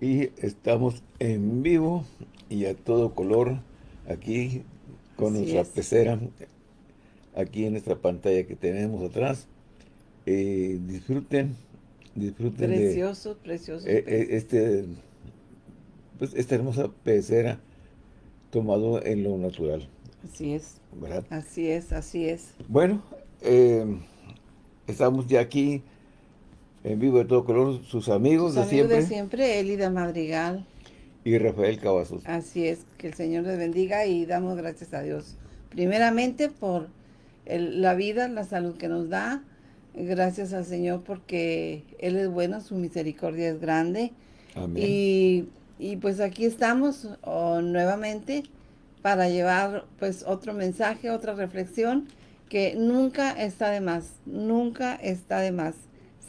Y estamos en vivo y a todo color aquí con nuestra pecera aquí en esta pantalla que tenemos atrás. Eh, disfruten, disfruten precioso, de precioso, eh, eh, este, pues, esta hermosa pecera tomado en lo natural. Así es. Así es, así es. Bueno, estamos ya aquí en vivo de todo color, sus amigos de siempre. de siempre, Elida Madrigal. Y Rafael Cavazos. Así es, que el Señor les bendiga y damos gracias a Dios. Primeramente por la vida, la salud que nos da. Gracias al Señor porque Él es bueno, su misericordia es grande. Amén. Y, y pues aquí estamos nuevamente para llevar pues otro mensaje, otra reflexión que nunca está de más, nunca está de más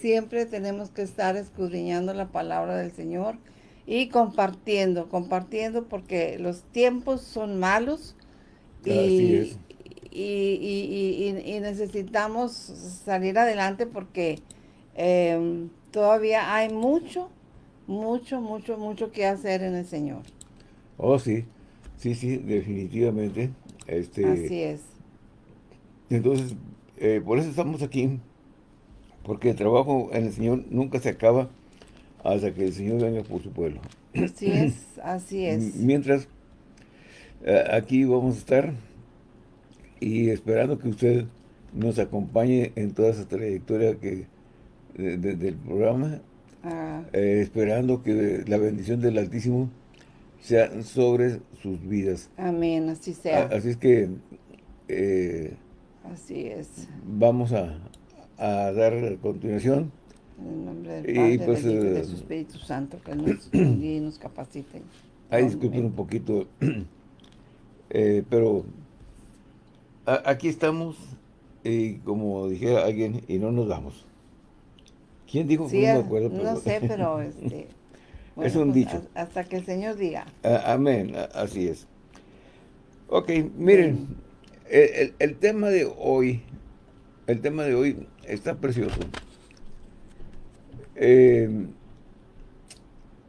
siempre tenemos que estar escudriñando la palabra del Señor y compartiendo, compartiendo porque los tiempos son malos y, y, necesitamos salir adelante porque em, todavía hay mucho, mucho, mucho, mucho que hacer en el Señor. Oh, sí, sí, sí, definitivamente. Este, Así es. Entonces, eh, por eso estamos aquí porque el trabajo en el Señor nunca se acaba hasta que el Señor venga por su pueblo. Así es, así es. Mientras, eh, aquí vamos a estar y esperando que usted nos acompañe en toda esa trayectoria que del programa, ah. eh, esperando que la bendición del Altísimo sea sobre sus vidas. Amén, así sea. así es que... Eh, así es. Vamos a, a dar continuación. En el nombre del Padre, y pues, del eh, Espíritu Santo, que nos y nos capacite. Ahí disculpen un poquito, eh, pero aquí estamos, y como dijera alguien, y no nos vamos. ¿Quién dijo que no me acuerdo? no sé, pero este, es un pues, dicho. Hasta que el Señor diga. amén, así es. Ok, miren, el, el, tema de hoy, el tema de hoy está precioso. Eh,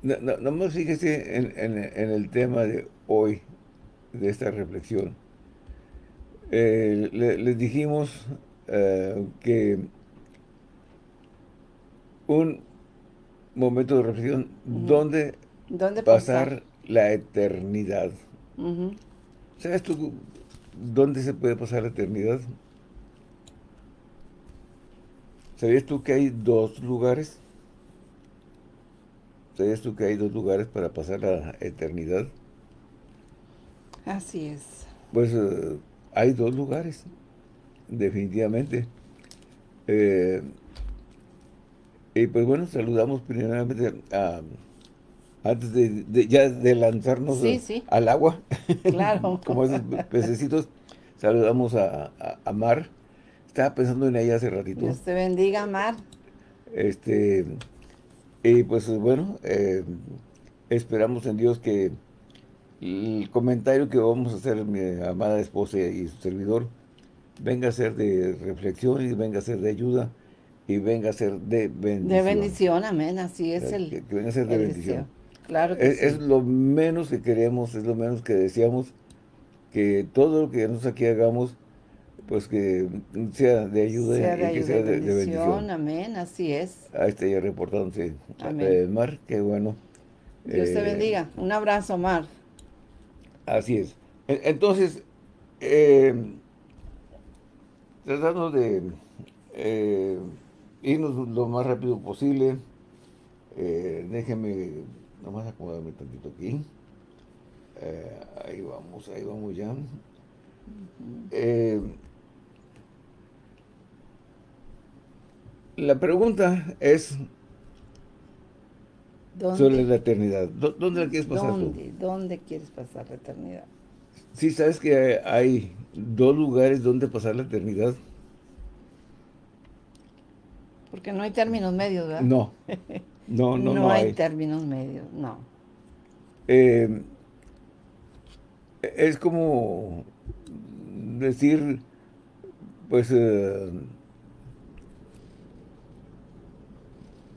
no, no, fíjese en, el tema de hoy, de esta reflexión. Eh, les dijimos eh, que un momento de reflexión, ¿dónde, pasar, la eternidad? ¿Sabes tú dónde se puede pasar la eternidad? ¿Sabías tú que hay dos lugares? ¿Sabías tú que hay dos lugares para pasar la eternidad? Así es. Pues eh, hay dos lugares, definitivamente. Eh, y pues bueno, saludamos primeramente a, antes de, ya de lanzarnos al agua, claro. como esos pececitos, saludamos a, a Mar, estaba pensando en ella hace ratito. Dios te bendiga, Mar. Este, y pues bueno, eh, esperamos en Dios que el comentario que vamos a hacer mi amada esposa y su servidor venga a ser de reflexión y venga a ser de ayuda y venga a ser de bendición. De bendición, amén, así es el Que, venga a ser de bendición. Claro que es, sí. es lo menos que queremos, es lo menos que deseamos, que todo lo que nosotros aquí hagamos pues que sea de ayuda y que sea de, bendición. Amén, así es. Ahí está ya reportándose Amén. Mar, qué bueno. Dios te eh, bendiga. Un abrazo, Mar. Así es. Entonces, eh, tratando de eh, irnos lo más rápido posible, eh, déjeme nomás acomodarme tantito aquí. ahí vamos, ahí vamos ya. La pregunta es sobre la eternidad. ¿Dónde la quieres pasar ¿Dónde? ¿Dónde quieres pasar la eternidad? Sí, ¿sabes que hay dos lugares donde pasar la eternidad? Porque no hay términos medios, ¿verdad? No, no, no, no, hay. términos medios, no. Eh, es como decir, pues... Eh,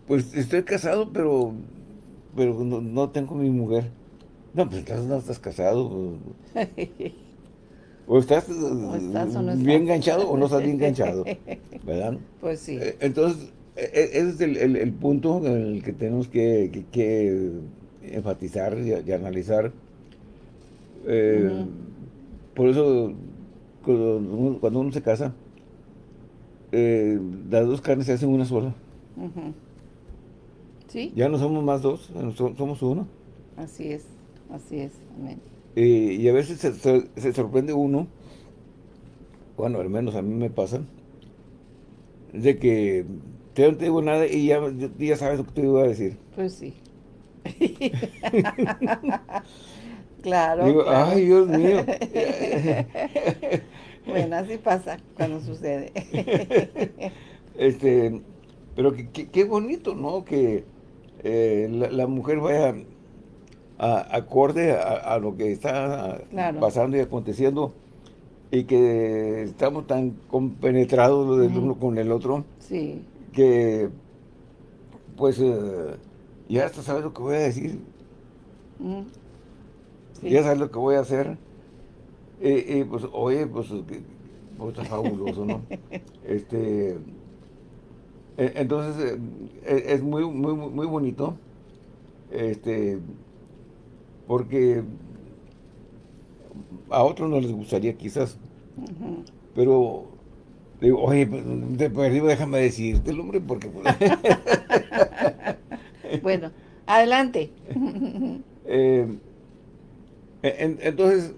pues estoy casado, pero pero no, tengo mi mujer. No, pues entonces no estás casado. O estás, bien enganchado o no estás bien enganchado, ¿verdad? Pues sí. Eh, entonces, e, e, ese es el, punto en el que tenemos que, enfatizar y, analizar. Eh, por eso, cuando uno, se casa, eh, las dos carnes se hacen una sola. ¿Sí? Ya no somos más dos, somos uno. Así es, así es, amén. y a veces se, sorprende uno, bueno, al menos a mí me pasa, de que te no te digo nada y ya, ya sabes lo que te iba a decir. Pues sí. claro, Digo, ay, Dios mío. bueno, así pasa cuando sucede. este, pero qué bonito, ¿no? Que eh, la, mujer vaya a, acorde a, lo que está pasando y aconteciendo y que estamos tan compenetrados del uno con el otro sí. que pues eh, ya hasta sabes lo que voy a decir. Ya sabes lo que voy a hacer. Y, pues oye pues, pues está fabuloso ¿no? este entonces, eh, eh, es muy, muy, muy bonito, este, porque a otros no les gustaría quizás, pero digo, oye, pues, de perdido déjame decirte el hombre, porque... Pues, bueno, adelante. entonces,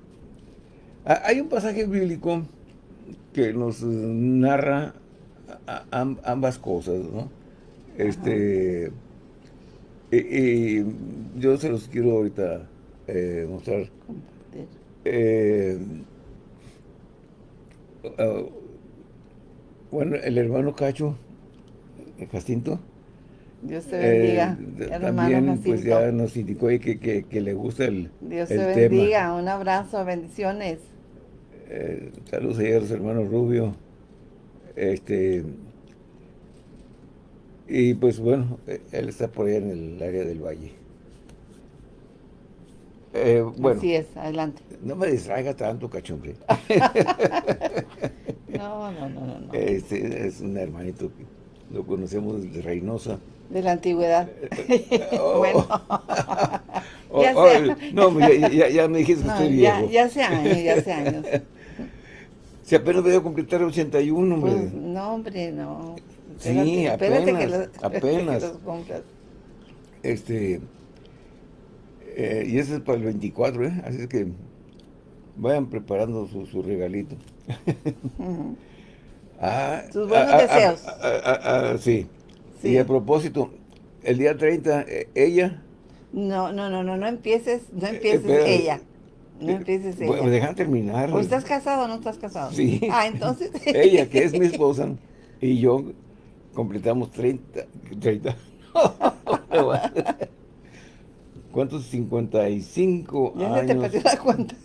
hay un pasaje bíblico que nos narra ambas cosas, ¿no? Este, y, yo se los quiero ahorita eh, mostrar. Eh, ah, bueno, el hermano Cacho, Jacinto, Dios te bendiga, eh, También pues ya nos indicó que, que, le gusta el, Dios te bendiga, un abrazo, bendiciones. saludos a los hermanos Rubio, este, y pues bueno, él está por allá en el área del valle. Eh, bueno, Así es, adelante. No me distraiga tanto, cachombre. no, no, no, no. Este, es un hermanito que lo conocemos de Reynosa. De la antigüedad. Oh. bueno. Oh, ya oh, no, ya, ya, me dijiste que estoy viejo. Ya, ya hace años, ya hace años. Si apenas voy a completar 81, hombre. Pues, no, hombre, no. sí, apenas, apenas. Este, eh, y ese es para el 24, ¿eh? Así es que vayan preparando su, su regalito. ah, Sus buenos ah, ah, deseos. Ah, sí. sí. Y a propósito, el día 30, eh, ella... No, no, no, no, no empieces, no empieces ella. No empieces ella. Me dejan terminar. ¿O estás casado o no estás casado? Sí. Ah, entonces. ella, que es mi esposa, y yo completamos 30. 30. ¿Cuántos? 55 ya años. Ya se te perdió la cuenta.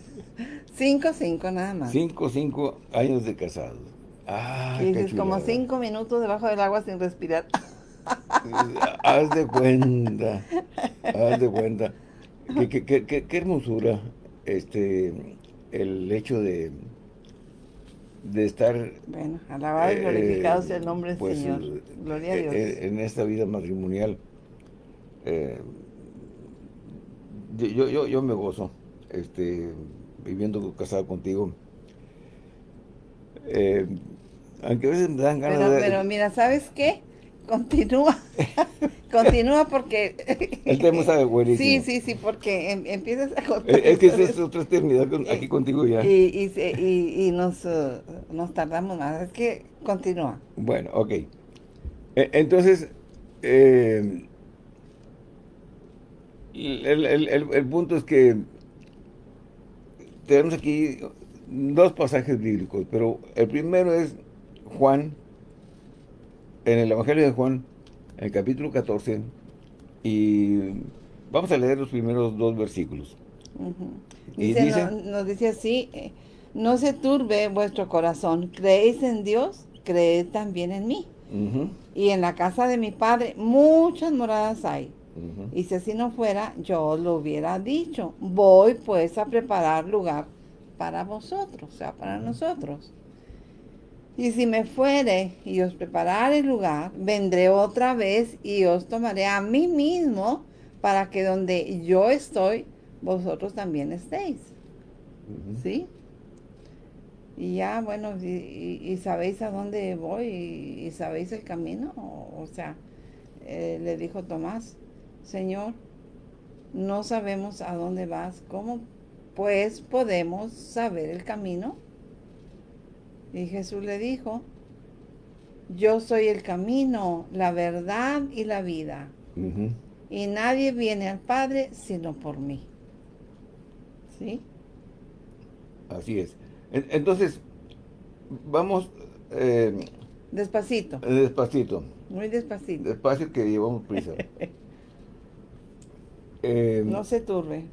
5, 5 nada más. 5, 5 años de casados. Ah, y dices, como 5 minutos debajo del agua sin respirar. haz de cuenta. Haz de cuenta. Qué, qué, qué, qué hermosura este, el hecho de, de estar... Bueno, alabado y glorificado sea el nombre del pues, Señor. Gloria a Dios. En, esta vida matrimonial, eh, yo, yo, yo me gozo, este, viviendo casado contigo. Eh, aunque a veces me dan ganas de... Pero mira, ¿sabes qué? Continúa, continúa porque... El tema está buenísimo. Sí, sí, sí, porque em, empiezas a contar... Es que es otra eternidad aquí contigo ya. Y, y, y, nos, uh, nos tardamos más, es que continúa. Bueno, ok. E, entonces, eh, el, el, el punto es que tenemos aquí dos pasajes bíblicos, pero el primero es Juan en el Evangelio de Juan, en el capítulo 14, y vamos a leer los primeros dos versículos. dice, nos, dice así, eh, no se turbe vuestro corazón, creéis en Dios, creed también en mí. Y en la casa de mi padre muchas moradas hay. Y si así no fuera, yo lo hubiera dicho. Voy pues a preparar lugar para vosotros, o sea, para nosotros. Y si me fuere y os prepararé el lugar, vendré otra vez y os tomaré a mí mismo para que donde yo estoy, vosotros también estéis. ¿Sí? Y ya, bueno, y, sabéis a dónde voy y, sabéis el camino. O, sea, eh, le dijo Tomás, Señor, no sabemos a dónde vas, ¿cómo pues podemos saber el camino? Y Jesús le dijo, yo soy el camino, la verdad y la vida. Y nadie viene al Padre sino por mí. ¿Sí? Así es. Entonces, vamos... Eh, despacito. Despacito. Muy despacito. Despacio que llevamos prisa. Eh, no se turbe,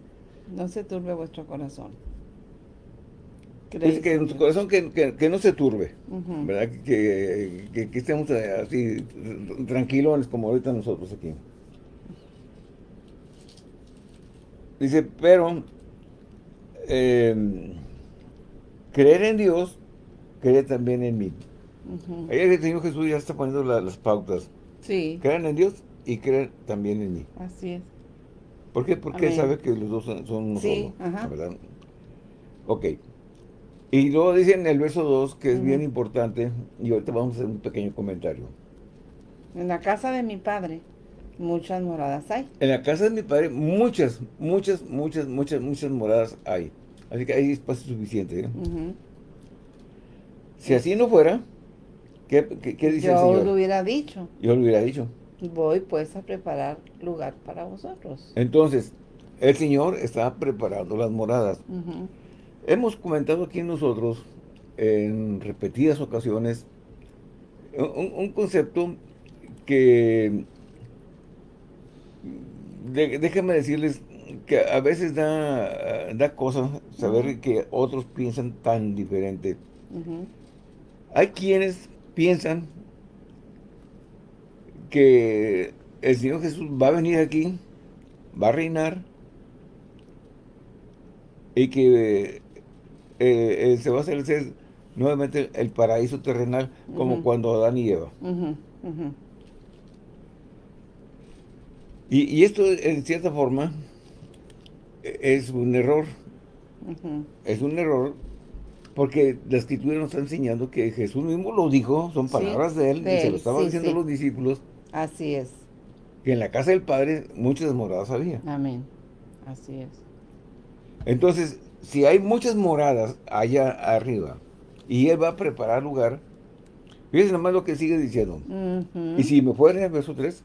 no se turbe vuestro corazón. Es que en su corazón que, no se turbe, ¿verdad? Que, que, estemos así tranquilos como ahorita nosotros aquí. Dice, pero eh, creer en Dios, creer también en mí. Ahí el Señor Jesús ya está poniendo las pautas. Sí. Creer en Dios y creer también en mí. Así es. ¿Por qué? Porque sabe que los dos son, son sí, ¿verdad? Ok. Y luego dice en el verso 2, que es bien importante, y ahorita vamos a hacer un pequeño comentario. En la casa de mi padre, muchas moradas hay. En la casa de mi padre, muchas, muchas, muchas, muchas, muchas moradas hay. Así que hay espacio suficiente. ¿eh? Si así no fuera, ¿qué, qué, dice Yo el Señor? Yo lo hubiera dicho. Yo lo hubiera dicho. Voy pues a preparar lugar para vosotros. Entonces, el Señor está preparando las moradas. Hemos comentado aquí nosotros en repetidas ocasiones un, concepto que déjenme decirles que a veces da, da cosa saber que otros piensan tan diferente. Hay quienes piensan que el Señor Jesús va a venir aquí, va a reinar, y que eh, eh, se va a hacer nuevamente el paraíso terrenal como cuando Adán y Eva. Y, esto, en cierta forma, e, es un error. Es un error porque la escritura nos está enseñando que Jesús mismo lo dijo, son palabras de él, y se lo estaban diciendo los discípulos. Así es. Que en la casa del Padre muchas moradas había. Amén. Así es. Entonces, si hay muchas moradas allá arriba y Él va a preparar lugar, fíjense nomás lo que sigue diciendo. Y si me fuere, verso 3.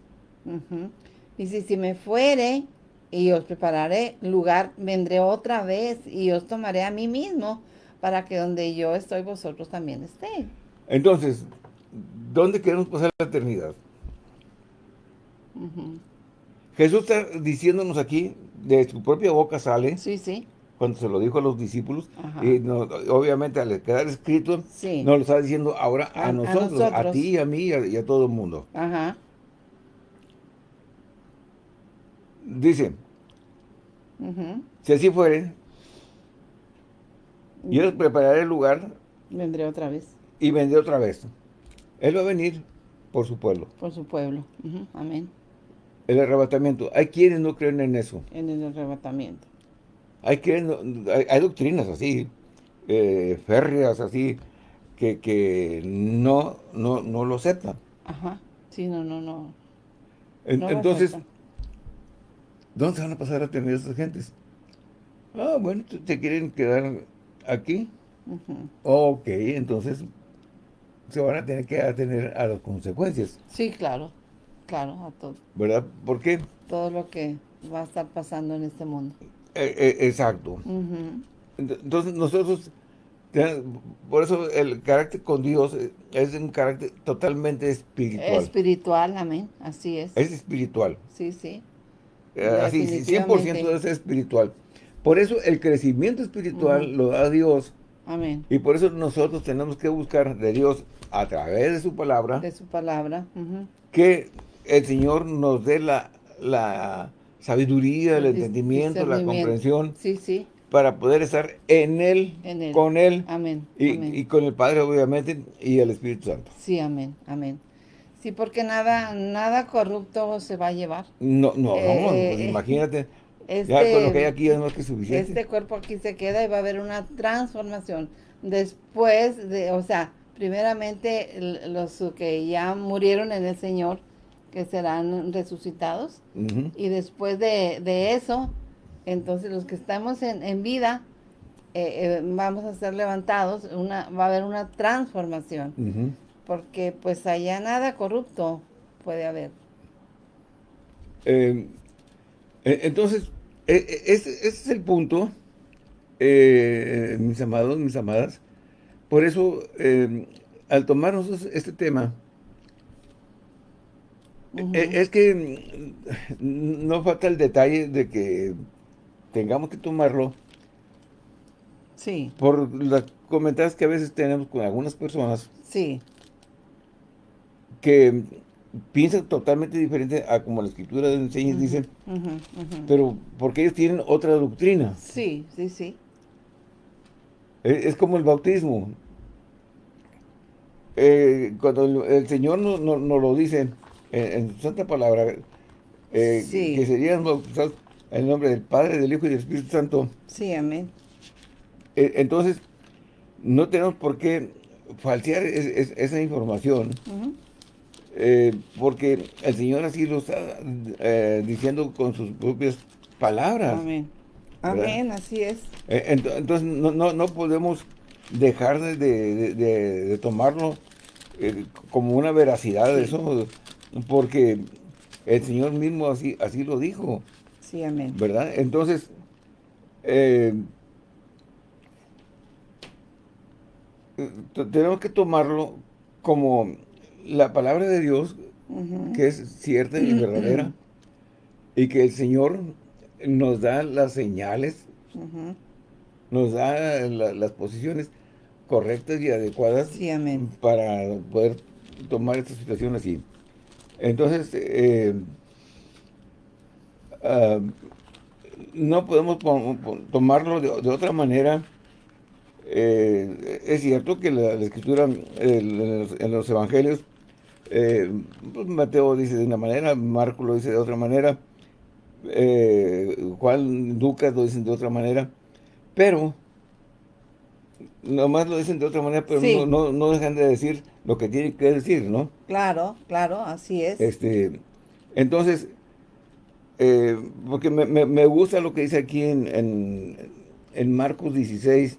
Y si, si me fuere y os prepararé lugar, vendré otra vez y os tomaré a mí mismo para que donde yo estoy vosotros también estéis. Entonces, ¿dónde queremos pasar la eternidad? Jesús está diciéndonos aquí, de su propia boca sale. Sí, sí cuando se lo dijo a los discípulos, y obviamente al quedar escrito, nos lo está diciendo ahora a, nosotros, a, ti, a mí y a, todo el mundo. Ajá. Dice, si así fuere, yo les prepararé el lugar. Vendré otra vez. Y vendré otra vez. Él va a venir por su pueblo. Por su pueblo. Amén. El arrebatamiento. Hay quienes no creen en eso. En el arrebatamiento hay, que, hay, doctrinas así, eh, férreas así, que, no, no, no lo aceptan. Ajá, sí, no, no, no. entonces, ¿dónde se van a pasar a tener esas gentes? Ah, bueno, ¿te quieren quedar aquí? Ok, entonces se van a tener que atener a las consecuencias. Sí, claro, claro, a todo. ¿Verdad? ¿Por qué? Todo lo que va a estar pasando en este mundo. Eh, eh, exacto. Entonces nosotros, por eso el carácter con Dios es un carácter totalmente espiritual. Espiritual, amén, así es. Es espiritual. Sí, sí. Eh, así, 100% es espiritual. Por eso el crecimiento espiritual lo da Dios. Amén. Y por eso nosotros tenemos que buscar de Dios a través de su palabra. De su palabra. Que el Señor nos dé la la sabiduría, el, entendimiento, la comprensión. Sí, sí. Para poder estar en él, con Él. Amén. Y, con el Padre, obviamente, y el Espíritu Santo. Sí, amén, amén. Sí, porque nada nada corrupto se va a llevar. No, no, no, pues eh, imagínate. ya con lo que hay aquí es más que suficiente. Este cuerpo aquí se queda y va a haber una transformación. Después de, o sea, primeramente los que ya murieron en el Señor, que serán resucitados. Y después de, eso, entonces los que estamos en, vida, eh, eh, vamos a ser levantados, una, va a haber una transformación. Porque pues allá nada corrupto puede haber. Em, e, entonces, e, e, ese, es el punto, eh, mis amados, mis amadas. Por eso, em, al tomarnos este tema, eh, es que mm, no falta el detalle de que tengamos que tomarlo. Sí. Por las comentarios que a veces tenemos con algunas personas. Sí. Que piensan totalmente diferente a como la escritura enseña y dice. Pero porque ellos tienen otra doctrina. Sí, sí, sí. E, es, como el bautismo. Eh, cuando el, Señor nos no, lo dice en, santa palabra, eh, que serían bautizados en el nombre del Padre, del Hijo y del Espíritu Santo. Sí, amén. Eh, entonces, no tenemos por qué falsear esa información, eh, porque el Señor así lo está diciendo con sus propias palabras. Amén. Amén, así es. entonces, no, no, podemos dejar de, tomarlo como una veracidad de eso porque el Señor mismo así, así lo dijo. Sí, amén. ¿Verdad? Entonces, eh, tenemos que tomarlo como la palabra de Dios, que es cierta y verdadera, y que el Señor nos da las señales, nos da las posiciones correctas y adecuadas para poder tomar esta situación así. Entonces, eh, ah, no podemos tomarlo de, otra manera. Eh, es cierto que la, escritura en, los, evangelios, eh, pues, Mateo dice de una manera, Marco lo dice de otra manera, Juan, Lucas lo dicen de otra manera, pero nomás lo dicen de otra manera, pero no, no, dejan de decir lo que tienen que decir, ¿no? Claro, claro, así es. Este, entonces, eh, porque me, gusta lo que dice aquí en, en, Marcos 16,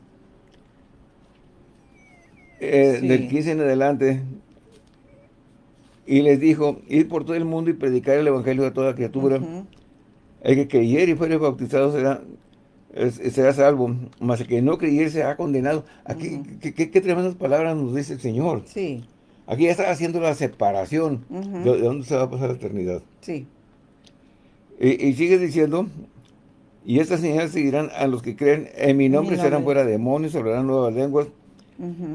eh, del 15 en adelante, y les dijo, ir por todo el mundo y predicar el evangelio a toda criatura. El que creyere y fuere bautizado será será salvo, más el que no creyere será condenado. Aquí, ¿qué, qué, tremendas palabras nos dice el Señor. Sí. Aquí ya está haciendo la separación de, dónde se va a pasar la eternidad. Sí. Y, sigue diciendo, y estas señales seguirán a los que creen, en mi nombre, serán fuera demonios, hablarán nuevas lenguas,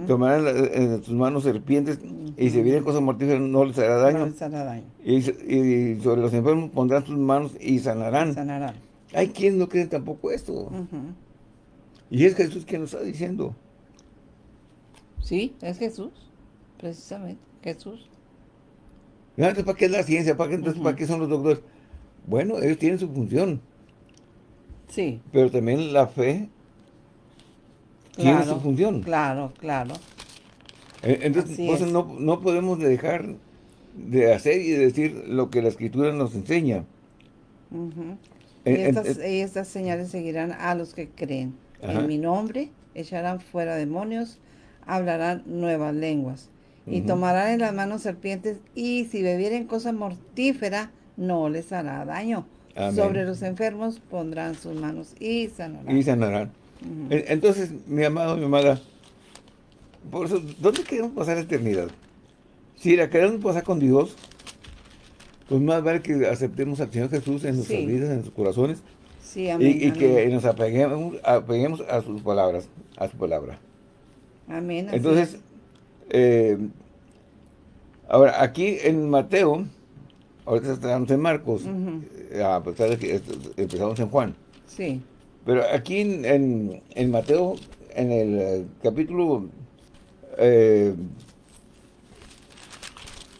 tomarán en sus manos serpientes, y si vienen cosas mortíferas no les hará daño. No les hará daño. Y, y, sobre los enfermos pondrán sus manos y sanarán. Sanarán. Hay quienes no creen tampoco esto. Y es Jesús quien nos está diciendo. Sí, es Jesús, precisamente, Jesús. Entonces, ¿para qué es la ciencia? ¿Para qué, entonces, ¿para qué son los doctores? Bueno, ellos tienen su función. Sí. Pero también la fe tiene su función. Claro, claro. E, entonces, no, no podemos dejar de hacer y de decir lo que la Escritura nos enseña. Eh, y estas, señales seguirán a los que creen. En mi nombre echarán fuera demonios, hablarán nuevas lenguas. Y tomarán en las manos serpientes, y si bebieren cosa mortífera, no les hará daño. Sobre los enfermos pondrán sus manos y sanarán. Y sanarán. Entonces, mi amado, mi amada, por eso, ¿dónde queremos pasar la eternidad? Si la queremos pasar con Dios, pues más vale que aceptemos al Señor Jesús en nuestras vidas, en nuestros corazones. Sí, amén, y, que nos apeguemos, a sus palabras, a su palabra. Amén. Entonces, eh, ahora aquí en Mateo, ahorita estamos en Marcos, a pesar de que empezamos en Juan. Sí. Pero aquí en, en, Mateo, en el eh, capítulo, eh,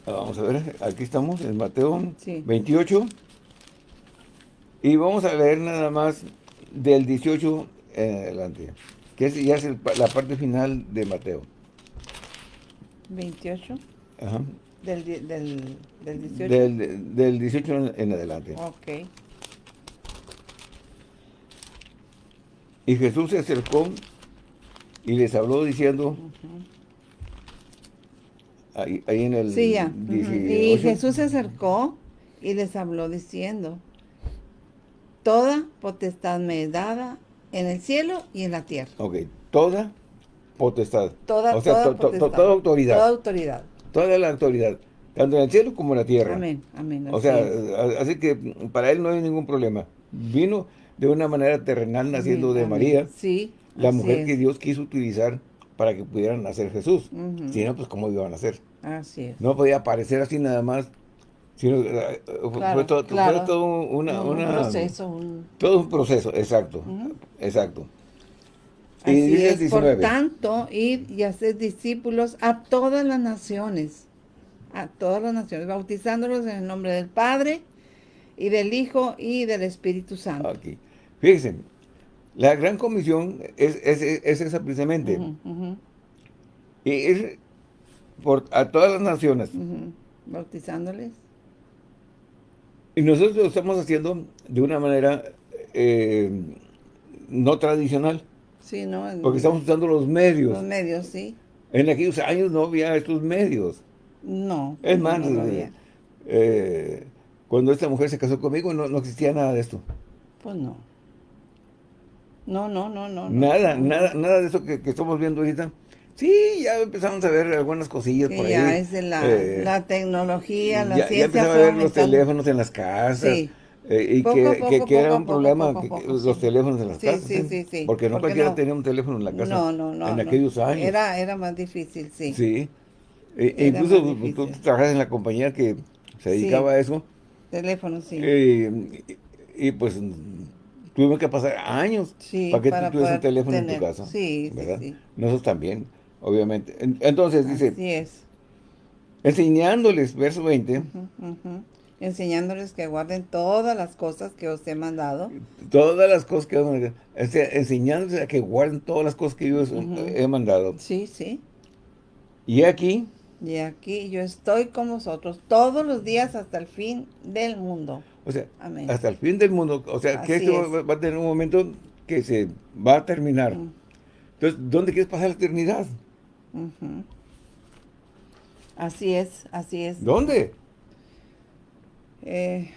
vamos a ver, aquí estamos, en Mateo 28, y vamos a leer nada más del 18 en adelante, que es, ya es la parte final de Mateo. 28. Ajá. Del, del, del 18. Del, del 18 en adelante. Ok. Y Jesús se acercó y les habló diciendo, ahí, en el sí, ya. Y Jesús se acercó y les habló diciendo, toda potestad me es dada en el cielo y en la tierra. Ok, toda potestad. Toda, o sea, toda, autoridad. Toda autoridad. Toda la autoridad, tanto en el cielo como en la tierra. Amén, amén. O sea, así que para él no hay ningún problema. Vino de una manera terrenal naciendo de María. Sí. La mujer que Dios quiso utilizar para que pudieran nacer Jesús. Si no, pues cómo iban a nacer. Así es. No podía aparecer así nada más. Sino, eh, fue, todo, una, un proceso. Todo un proceso, exacto. Exacto. Así es, por tanto, ir y hacer discípulos a todas las naciones, a todas las naciones, bautizándolos en el nombre del Padre, y del Hijo, y del Espíritu Santo. Aquí. Fíjense, la gran comisión es, esa precisamente. Y es por, a todas las naciones. Bautizándoles. Y nosotros lo estamos haciendo de una manera eh, no tradicional. Sí, ¿no? Porque estamos usando los medios. Los medios, sí. En aquellos años no había estos medios. No. Es más, eh, cuando esta mujer se casó conmigo no, existía nada de esto. Pues no. No, no, no, no. Nada, nada, nada de eso que, estamos viendo ahorita. Sí, ya empezamos a ver algunas cosillas por ahí. Ya es de la, eh, la tecnología, la ciencia. Ya empezamos a ver los teléfonos en las casas. Sí. Eh, y que, que, era un problema los teléfonos en las casas. Sí, sí, sí. Porque no cualquiera tenía un teléfono en la casa. No, no, no. En aquellos años. Era, era más difícil, sí. Sí. E, e incluso tú, trabajas en la compañía que se dedicaba a eso. Teléfono, sí. Eh, y, pues tuvimos que pasar años para que tú tuvieras un teléfono en tu casa. Sí, ¿verdad? sí, Nosotros también, obviamente. Entonces dice... Así es. Enseñándoles, verso 20 enseñándoles que guarden todas las cosas que os he mandado. Todas las cosas que os he mandado. enseñándoles a que guarden todas las cosas que yo os he mandado. Sí, sí. Y aquí. Y aquí yo estoy con vosotros todos los días hasta el fin del mundo. O sea, hasta el fin del mundo. O sea, que esto va, a tener un momento que se va a terminar. Entonces, ¿dónde quieres pasar la eternidad? Así es, así es. ¿Dónde? Eh,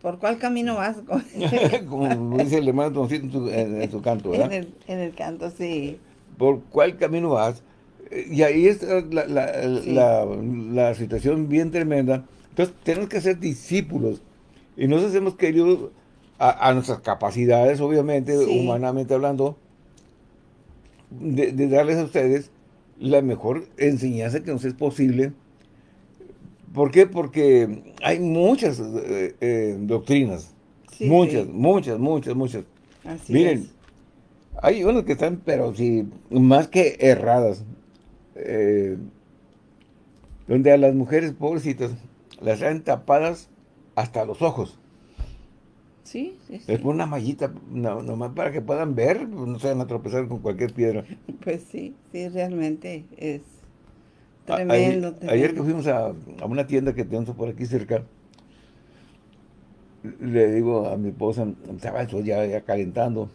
¿Por cuál camino vas? Como dice el hermano en en, su canto, ¿verdad? En el, canto, sí. ¿Por cuál camino vas? Eh, y ahí la, la, la, situación bien tremenda. Entonces, tenemos que ser discípulos. Y nos hemos querido, a, nuestras capacidades, obviamente, humanamente hablando, de, de darles a ustedes la mejor enseñanza que nos es posible ¿Por qué? Porque hay muchas eh, eh, doctrinas. muchas, muchas, muchas, muchas. Miren, hay unas que están, pero sí, más que erradas. Eh, donde a las mujeres pobrecitas las traen tapadas hasta los ojos. Sí, sí, Les ponen una mallita nomás para que puedan ver, no se van a tropezar con cualquier piedra. Pues sí, sí, realmente es Tremendo, ayer, que fuimos a, una tienda que tenemos por aquí cerca, le digo a mi esposa, estaba el ya, ya calentando.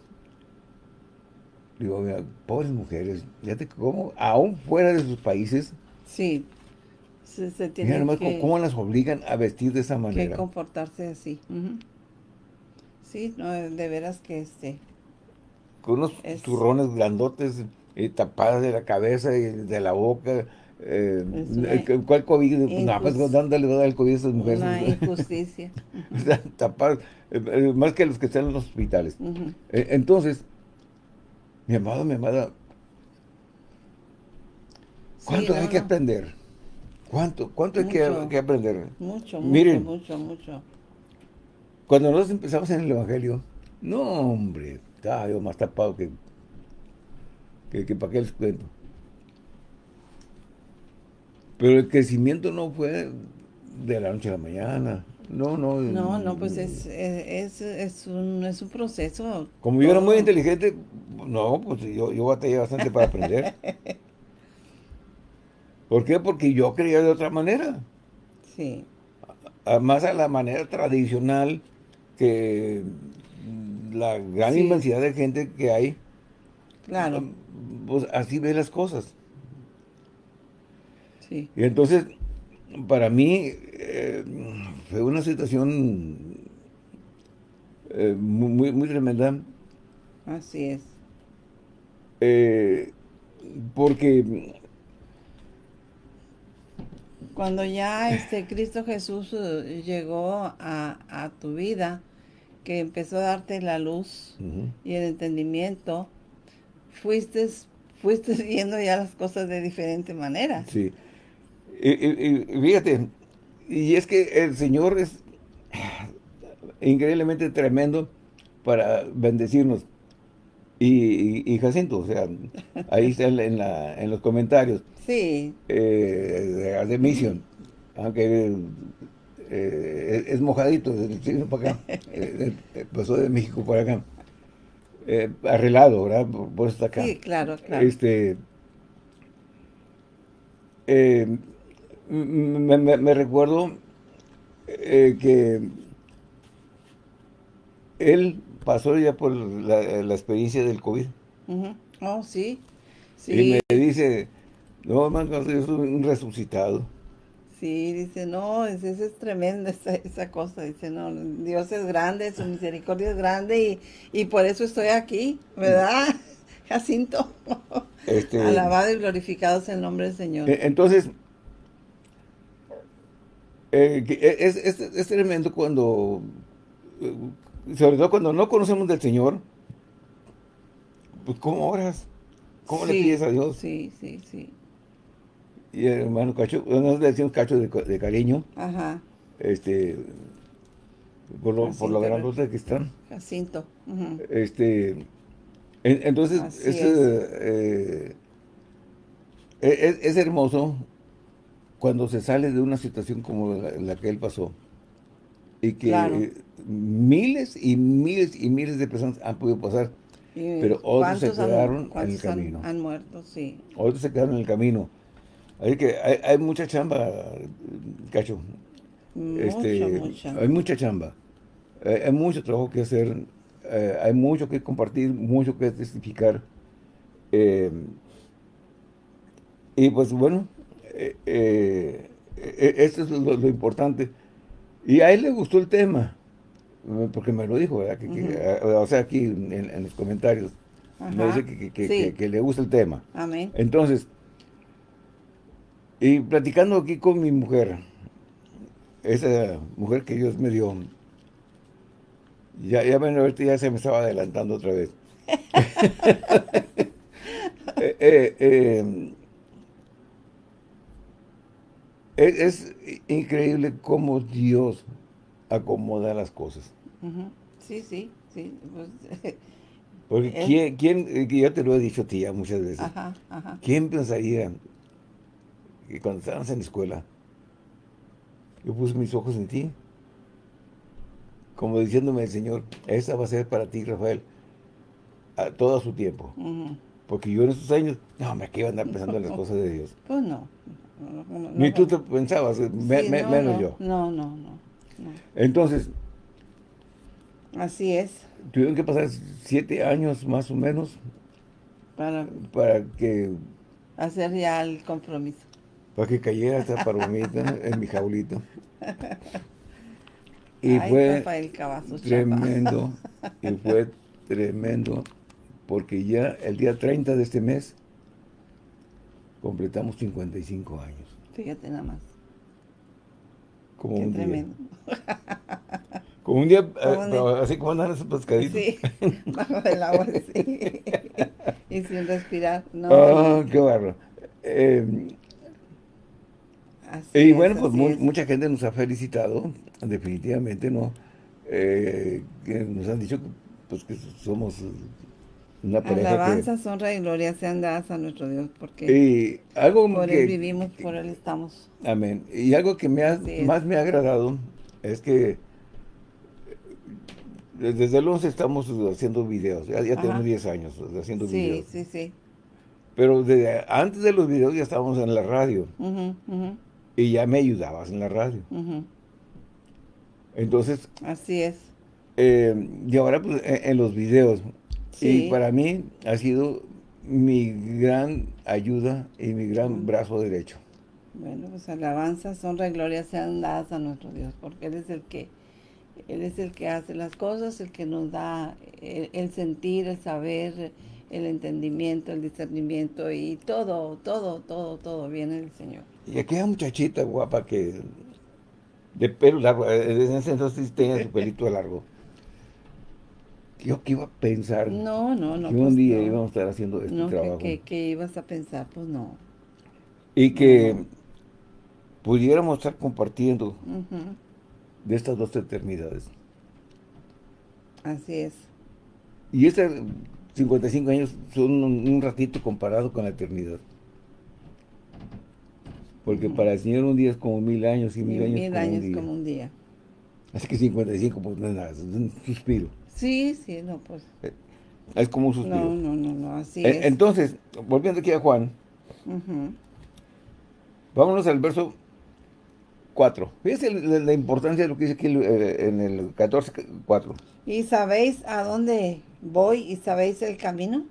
Digo, mira, pobres mujeres, fíjate cómo, aún fuera de sus países, sí, se, se tienen que, cómo las obligan a vestir de esa manera. Que comportarse así. Sí, no, de veras que este... Con unos turrones grandotes y tapadas de la cabeza y de la boca, eh, ¿Cuál COVID? No, pues ¿dónde le va a dar el COVID a esas mujeres? Una injusticia. Eh, eh, más que los que están en los hospitales. Eh, entonces, mi amado, mi amada, ¿cuánto hay que aprender? ¿Cuánto, cuánto hay que, aprender? Mucho, mucho, mucho, mucho. Cuando nosotros empezamos en el Evangelio, no, hombre, estaba yo más tapado que, que, que para qué les cuento. Pero el crecimiento no fue de la noche a la mañana. No, no. No, no, pues es, es, es, un, es un proceso. Como yo era muy inteligente, no, pues yo, yo batallé bastante para aprender. ¿Por qué? Porque yo creía de otra manera. Sí. Más a la manera tradicional que la gran inmensidad de gente que hay. Claro. Pues así ve las cosas. Sí. Y entonces, para mí, eh, fue una situación eh, muy, muy tremenda. Así es. Eh, porque cuando ya este Cristo Jesús eh, llegó a, tu vida, que empezó a darte la luz y el entendimiento, fuiste, fuiste viendo ya las cosas de diferente manera. Sí. Y, fíjate, y es que el Señor es increíblemente tremendo para bendecirnos. Y, Jacinto, o sea, ahí está en, la, en los comentarios. Sí. Eh, de Mission. Aunque eh, es mojadito, para acá. Eh, pasó de México para acá. arreglado, ¿verdad? Por, está acá. Sí, claro, claro. Este, me, recuerdo que él pasó ya por la, experiencia del COVID. Oh, sí. sí. Y me dice, no, hermano, soy un resucitado. Sí, dice, no, es, es, tremenda esa, esa, cosa. Dice, no, Dios es grande, su misericordia es grande y, y por eso estoy aquí, ¿verdad? Jacinto. Este, Alabado y glorificado sea el nombre del Señor. E, entonces, eh, es, es, es, tremendo cuando, eh, sobre todo cuando no conocemos del Señor, pues ¿cómo oras? ¿Cómo le pides a Dios? Sí, sí, sí y el hermano Cacho, nosotros le decimos Cacho de, cariño. Ajá. Este, por lo, por lo gran que están. Jacinto. Este, entonces, es, eh, e, es, hermoso cuando se sale de una situación como la, que él pasó. Y que miles y miles y miles de personas han podido pasar. pero otros se quedaron en el camino. Han, han muerto, sí. Otros se quedaron en el camino. Hay que hay, mucha chamba, Cacho. este, Hay mucha chamba. Hay, mucho trabajo que hacer. Eh, hay mucho que compartir, mucho que testificar. Eh, y pues bueno, eh, esto es lo, importante. Y a él le gustó el tema, porque me lo dijo, o sea, aquí en, los comentarios, me dice que, que, le gusta el tema. Amén. Entonces, y platicando aquí con mi mujer, esa mujer que Dios me dio, ya, ya, ya se me estaba adelantando otra vez. Eh, eh, eh, es, increíble cómo Dios acomoda las cosas. Sí, sí, sí. Pues, Porque ¿quién, quién, ya te lo he dicho a ti ya muchas veces, ¿quién pensaría que cuando estábamos en la escuela, yo puse mis ojos en ti, como diciéndome el Señor, esa va a ser para ti, Rafael, a todo su tiempo. Porque yo en esos años, no, me iba a andar pensando en las cosas de Dios. Pues no. Ni tú te pensabas, menos yo. No, no, no, Entonces. Así es. Tuvieron que pasar siete años más o menos para, para que... Hacer ya el compromiso para que cayera esta palomita en mi jaulito. Y fue tremendo, y fue tremendo, porque ya el día 30 de este mes completamos 55 años. Fíjate nada más. Como un tremendo. día. Como un día, eh, así como andan esos pescaditos. Sí, bajo el agua, sí. y sin respirar. No, ah, qué barro. Eh, y bueno, pues mucha gente nos ha felicitado, definitivamente, ¿no? Eh, que nos han dicho pues, que somos una pareja Alabanza, honra y gloria sean dadas a nuestro Dios, porque y algo por Él vivimos, por Él estamos. Amén. Y algo que me más me ha agradado es que desde el 11 estamos haciendo videos, ya, tenemos 10 años haciendo videos. Sí, sí, sí. Pero desde, antes de los videos ya estábamos en la radio. Y ya me ayudabas en la radio. Entonces... Así es. Eh, y ahora pues en, los videos. Y para mí ha sido mi gran ayuda y mi gran brazo derecho. Bueno, pues alabanzas, honra y gloria sean dadas a nuestro Dios, porque Él es el que Él es el que hace las cosas, el que nos da el sentir, el saber, el entendimiento, el discernimiento y todo, todo, todo, todo viene del Señor. Y aquella muchachita guapa que de pelo largo, eh, desde ese entonces tenía su pelito largo. Yo qué iba a pensar. No, no, no. Que un pues día íbamos a estar haciendo este trabajo. Que, que, ibas a pensar, pues no. Y que pudiéramos estar compartiendo de estas dos eternidades. Así es. Y esta 55 años son un, ratito comparado con la eternidad. Porque para el Señor un día es como mil años y mil, años, mil como, años un como un día. Así que 55 pues no es nada, es un suspiro. Sí, sí, no, pues. Es como un suspiro. No, no, no, no así eh, es. Entonces, volviendo aquí a Juan, vámonos al verso 4. Fíjense la, importancia de lo que dice aquí eh, en el 14, 4. ¿Y sabéis a dónde voy y sabéis el camino?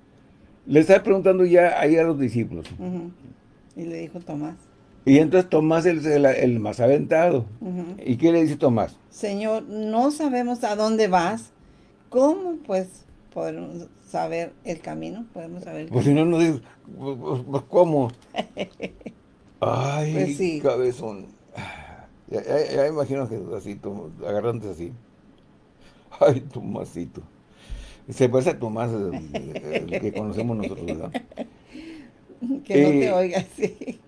Le está preguntando ya ahí a los discípulos. Y le dijo Tomás. Y entonces Tomás es el, más aventado. ¿Y qué le dice Tomás? Señor, no sabemos a dónde vas. ¿Cómo pues podemos saber el camino? Podemos saber Pues si no nos dices, pues, pues, pues, ¿cómo? Ay, pues sí. cabezón. Ya, ya, imagino que así, agarrantes así. Ay, Tomásito. Se parece a Tomás, el, que conocemos nosotros, ¿verdad? Que no te eh, oiga, sí.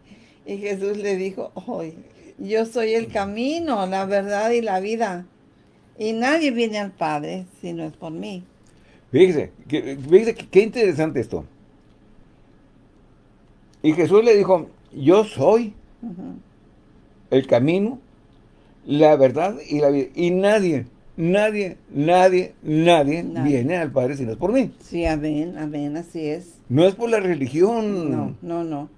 Y Jesús le dijo, hoy, yo soy el camino, la verdad y la vida. Y nadie viene al Padre si no es por mí. Fíjese, fíjese qué interesante esto. Y Jesús le dijo, yo soy el camino, la verdad y la vida. Y nadie, nadie, nadie, nadie, viene al Padre si no es por mí. Sí, amén, amén, así es. No es por la religión. No, no, no.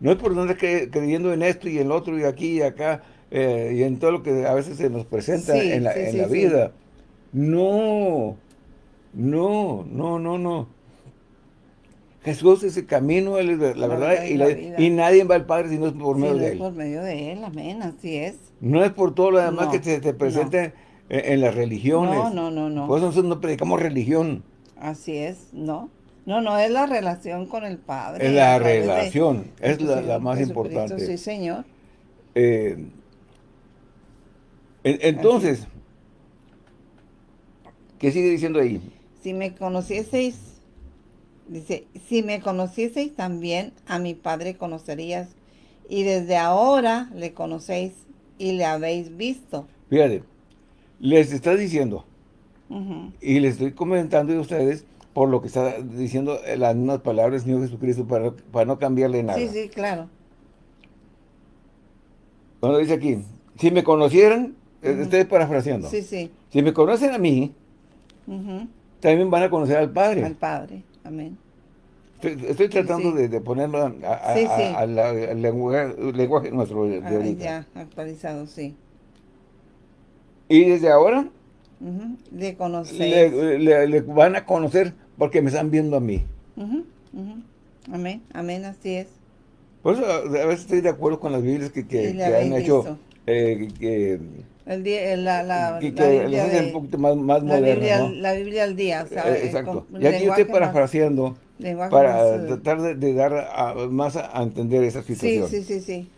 No es por andar creyendo en esto y en lo otro y aquí y acá eh, y en todo lo que a veces se nos presenta en la, en la vida. No, no, no, no, no. Jesús es el camino, la, verdad, y, nadie va al Padre si no es por medio de Él. por medio de Él, amén, así es. No es por todo lo demás que se te presente en, las religiones. No, no, no, no. Por eso nosotros no predicamos religión. Así es, no. No, no, es la relación con el Padre. Es la relación, es la, más importante. Sí, Señor. Eh, entonces, ¿qué sigue diciendo ahí? Si me conocieseis, dice, si me conocieseis también a mi Padre conocerías, y desde ahora le conocéis y le habéis visto. Fíjate, les está diciendo, y les estoy comentando de ustedes, por lo que está diciendo las mismas palabras Señor Jesucristo para, para no cambiarle nada. Sí, sí, claro. Cuando dice aquí, si me conocieran, estoy parafraseando. Sí, sí. Si me conocen a mí, también van a conocer al Padre. Al Padre, amén. Estoy, tratando de, ponerlo al lenguaje, nuestro de, ah, Ya, actualizado, sí. Y desde ahora, de conocer. Le, van a conocer porque me están viendo a mí. Amén, amén, así es. Por eso a veces estoy de acuerdo con las Biblias que, que, han hecho, eh, que, el día, la, la, que, la Biblia de, un poquito más, más la moderno, Biblia, ¿no? La Biblia al día, eh, Exacto. y aquí estoy parafraseando para más, tratar de, de dar a, más a, entender esa situación. Sí, sí, sí, sí.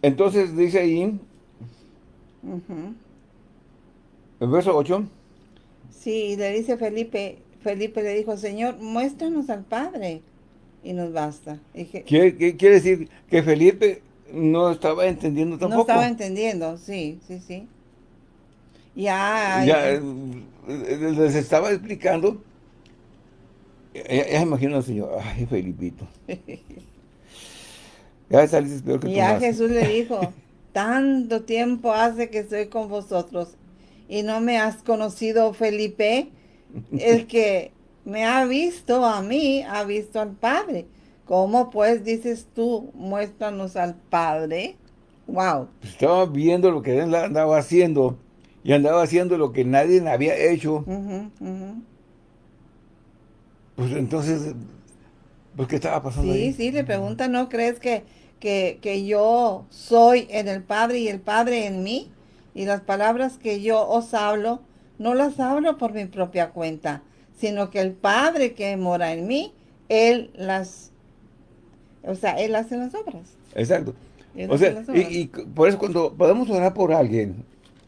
Entonces dice ahí, el verso 8. Sí, le dice Felipe, Felipe le dijo, Señor, muéstranos al Padre, y nos basta. ¿Qué, quiere decir? Que Felipe no estaba entendiendo tampoco. No estaba entendiendo, sí, sí, sí. Ya, ya eh, les estaba explicando. Ya, ya imagino al Señor, ay, Felipito. ya saliste peor que Y ya Jesús le dijo, tanto tiempo hace que estoy con vosotros y no me has conocido, Felipe. El que me ha visto a mí, ha visto al Padre. ¿Cómo pues dices tú, muéstranos al Padre? Wow. Estaba viendo lo que él andaba haciendo y andaba haciendo lo que nadie había hecho. Pues entonces, pues ¿qué estaba pasando Sí, sí, le pregunta, ¿no crees que, que, que yo soy en el Padre y el Padre en mí? Y las palabras que yo os hablo, no las hablo por mi propia cuenta, sino que el Padre que mora en mí, Él las, o sea, Él hace las obras. Exacto. o sea, y, por eso cuando podemos orar por alguien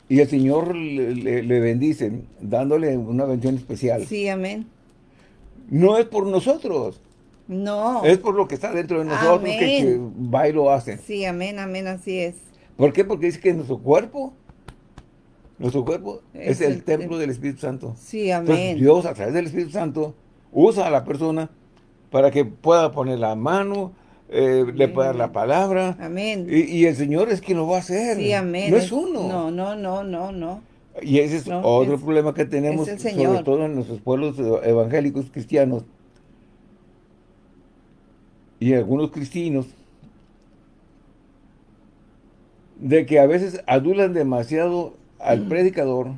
y el Señor le, bendice, dándole una bendición especial. Sí, amén. No es por nosotros. No. Es por lo que está dentro de nosotros que, que, va y lo hace. Sí, amén, amén, así es. ¿Por qué? Porque dice que nuestro cuerpo nuestro cuerpo es, el, templo del Espíritu Santo. Sí, amén. Dios, a través del Espíritu Santo, usa a la persona para que pueda poner la mano, eh, le pueda dar la palabra. Amén. Y, el Señor es quien lo va a hacer. Sí, amén. No es uno. No, no, no, no, no. Y ese es otro problema que tenemos, sobre todo en nuestros pueblos evangélicos cristianos. Y algunos cristianos, de que a veces adulan demasiado al predicador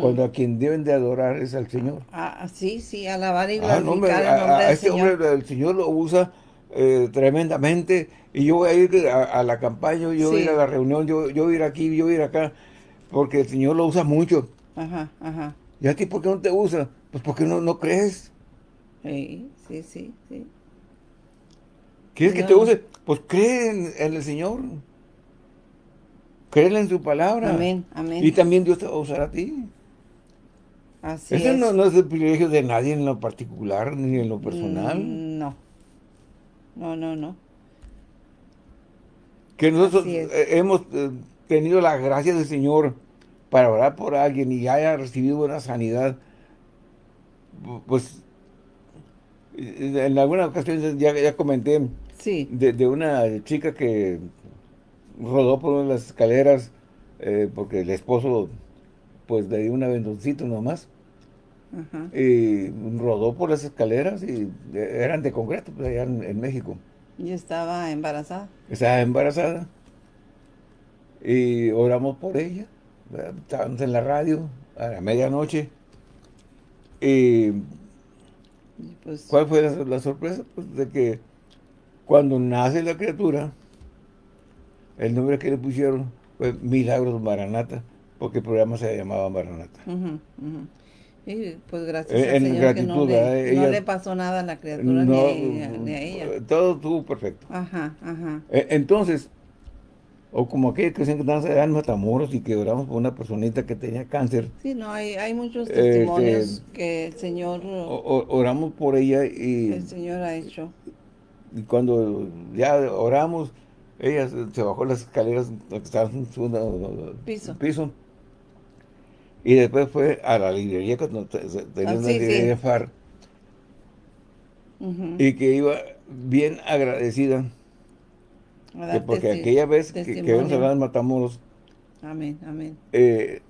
cuando a quien deben de adorar es al Señor. Ah, sí, sí, alabar y glorificar ah, no, hombre, el nombre a, este hombre el Señor lo usa eh, tremendamente y yo voy a ir a, la campaña, yo voy a ir a la reunión, yo, yo voy a ir aquí, yo voy a ir acá, porque el Señor lo usa mucho. Ajá, ajá. ¿Y a ti por qué no te usa? Pues porque no, no crees. Sí, sí, sí, sí. ¿Quieres que te use? Pues cree en el Señor. Créele en su palabra. Amén, amén. Y también Dios te va a usar a ti. Así Ese No, no, es el privilegio de nadie en lo particular ni en lo personal. Mm, no. No, no, no. Que nosotros eh, hemos eh, tenido la gracia del Señor para orar por alguien y haya recibido una sanidad. Pues en alguna ocasión ya, ya comenté sí. de, de una chica que rodó por las escaleras eh, porque el esposo pues le dio un aventoncito nomás. Y rodó por las escaleras y eran de concreto, pues, allá en, México. ¿Y estaba embarazada? Estaba embarazada. Y oramos por ella. Estábamos en la radio a la medianoche. Y pues, ¿cuál fue la, la sorpresa? Pues de que cuando nace la criatura, el nombre que le pusieron fue Milagros Maranata, porque el programa se llamaba Maranata. Y pues gracias al Señor que no, le, pasó nada a la criatura ni, a, ella. Todo estuvo perfecto. Ajá, ajá. E, entonces, o como aquellos que dicen que en Matamoros y que oramos por una personita que tenía cáncer. Sí, no, hay, hay muchos este, testimonios que el Señor... oramos por ella y... El Señor ha hecho. Y cuando ya oramos ella se bajó las escaleras que estaban en segundo piso. Y después fue a la librería cuando tenía ah, una librería FAR. Y que iba bien agradecida. Porque aquella vez que, que habíamos hablado en Matamoros. Amén, amén. Eh,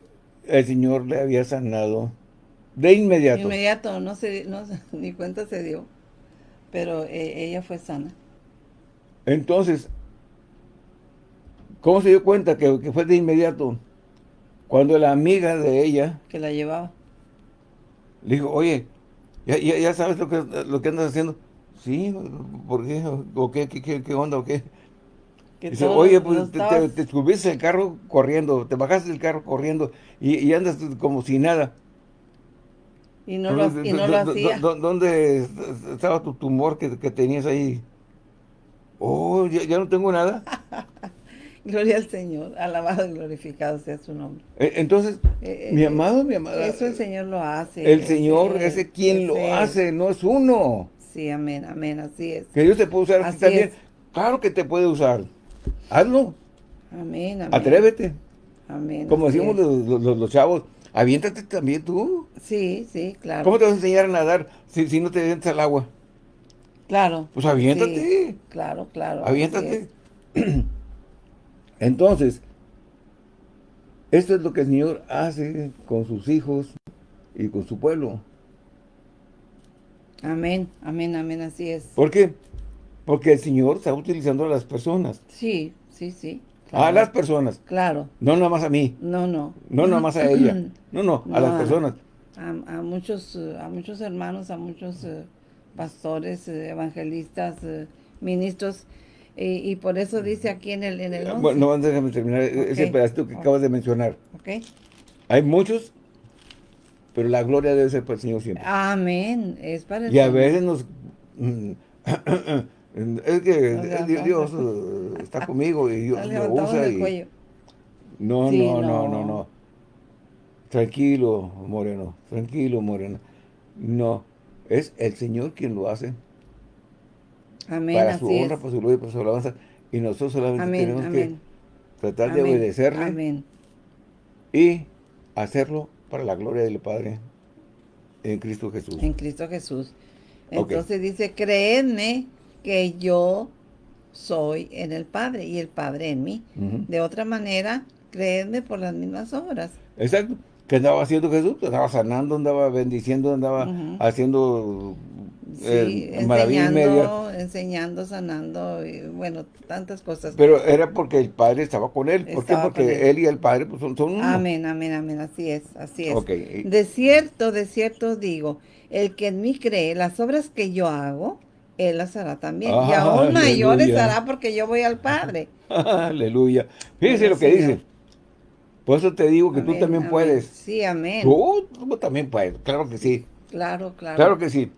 el Señor le había sanado de inmediato. De inmediato, no se, no, ni cuenta se dio. Pero eh, ella fue sana. Entonces, ¿Cómo se dio cuenta que, fue de inmediato? Cuando la amiga de ella... Que la llevaba. Le dijo, oye, ¿ya, sabes lo que, lo que andas haciendo? Sí, ¿por qué? ¿O qué, qué, onda o qué? Dice, oye, pues te, te, subiste el carro corriendo, te bajaste del carro corriendo y, andas como si nada. Y no, lo, y no lo hacía. ¿Dónde estaba tu tumor que, tenías ahí? Oh, ya, ya no tengo nada. Gloria al Señor, alabado y glorificado sea su nombre. Eh, entonces, eh, mi amado, mi amada. Eso el Señor lo hace. El Señor es quien lo hace, no es uno. sí, amén, amén, así es. Que Dios te puede usar así también. Claro que te puede usar. Hazlo. Amén, amén. Atrévete. Amén. Como decimos los, los, chavos, aviéntate también tú. Sí, sí, claro. ¿Cómo te vas a enseñar a nadar si, si no te avientas al agua? Claro. Pues aviéntate. claro, claro. Aviéntate. Entonces, esto es lo que el Señor hace con sus hijos y con su pueblo. Amén, amén, amén, así es. ¿Por qué? Porque el Señor está utilizando a las personas. Sí, sí, sí. A las personas. Claro. No nada más a mí. No, no. No nada más a ella. No, no, a las personas. A, muchos, a muchos hermanos, a muchos eh, pastores, eh, evangelistas, eh, ministros, y, por eso dice aquí en el, en el Bueno, no, déjame terminar ese pedacito que acabas de mencionar. Ok. Hay muchos, pero la gloria debe ser para el Señor siempre. Amén. Es para el Y a veces nos... Es que Dios, está conmigo y Dios lo usa y... No, no, no, no, no. Tranquilo, Moreno. Tranquilo, Moreno. No. Es el Señor quien lo hace. Amén, para su honra, para su gloria, para su alabanza. Y nosotros solamente tenemos que tratar de obedecerle. Amén. Y hacerlo para la gloria del Padre en Cristo Jesús. En Cristo Jesús. Entonces dice, creedme que yo soy en el Padre y el Padre en mí. De otra manera, creedme por las mismas obras. Exacto. ¿Qué andaba haciendo Jesús? Andaba sanando, andaba bendiciendo, andaba haciendo sí, enseñando, enseñando, sanando, y, bueno, tantas cosas. Pero era porque el Padre estaba con él. ¿Por qué? Porque él. y el Padre pues, son, son uno. Amén, amén, amén, así es, así es. De cierto, de cierto digo, el que en mí cree, las obras que yo hago, él las hará también. y aún mayores hará porque yo voy al Padre. aleluya. Fíjese lo que dice. Por eso te digo que tú también puedes. Sí, amén. Tú, también puedes, claro que sí. Claro, claro. Claro que sí.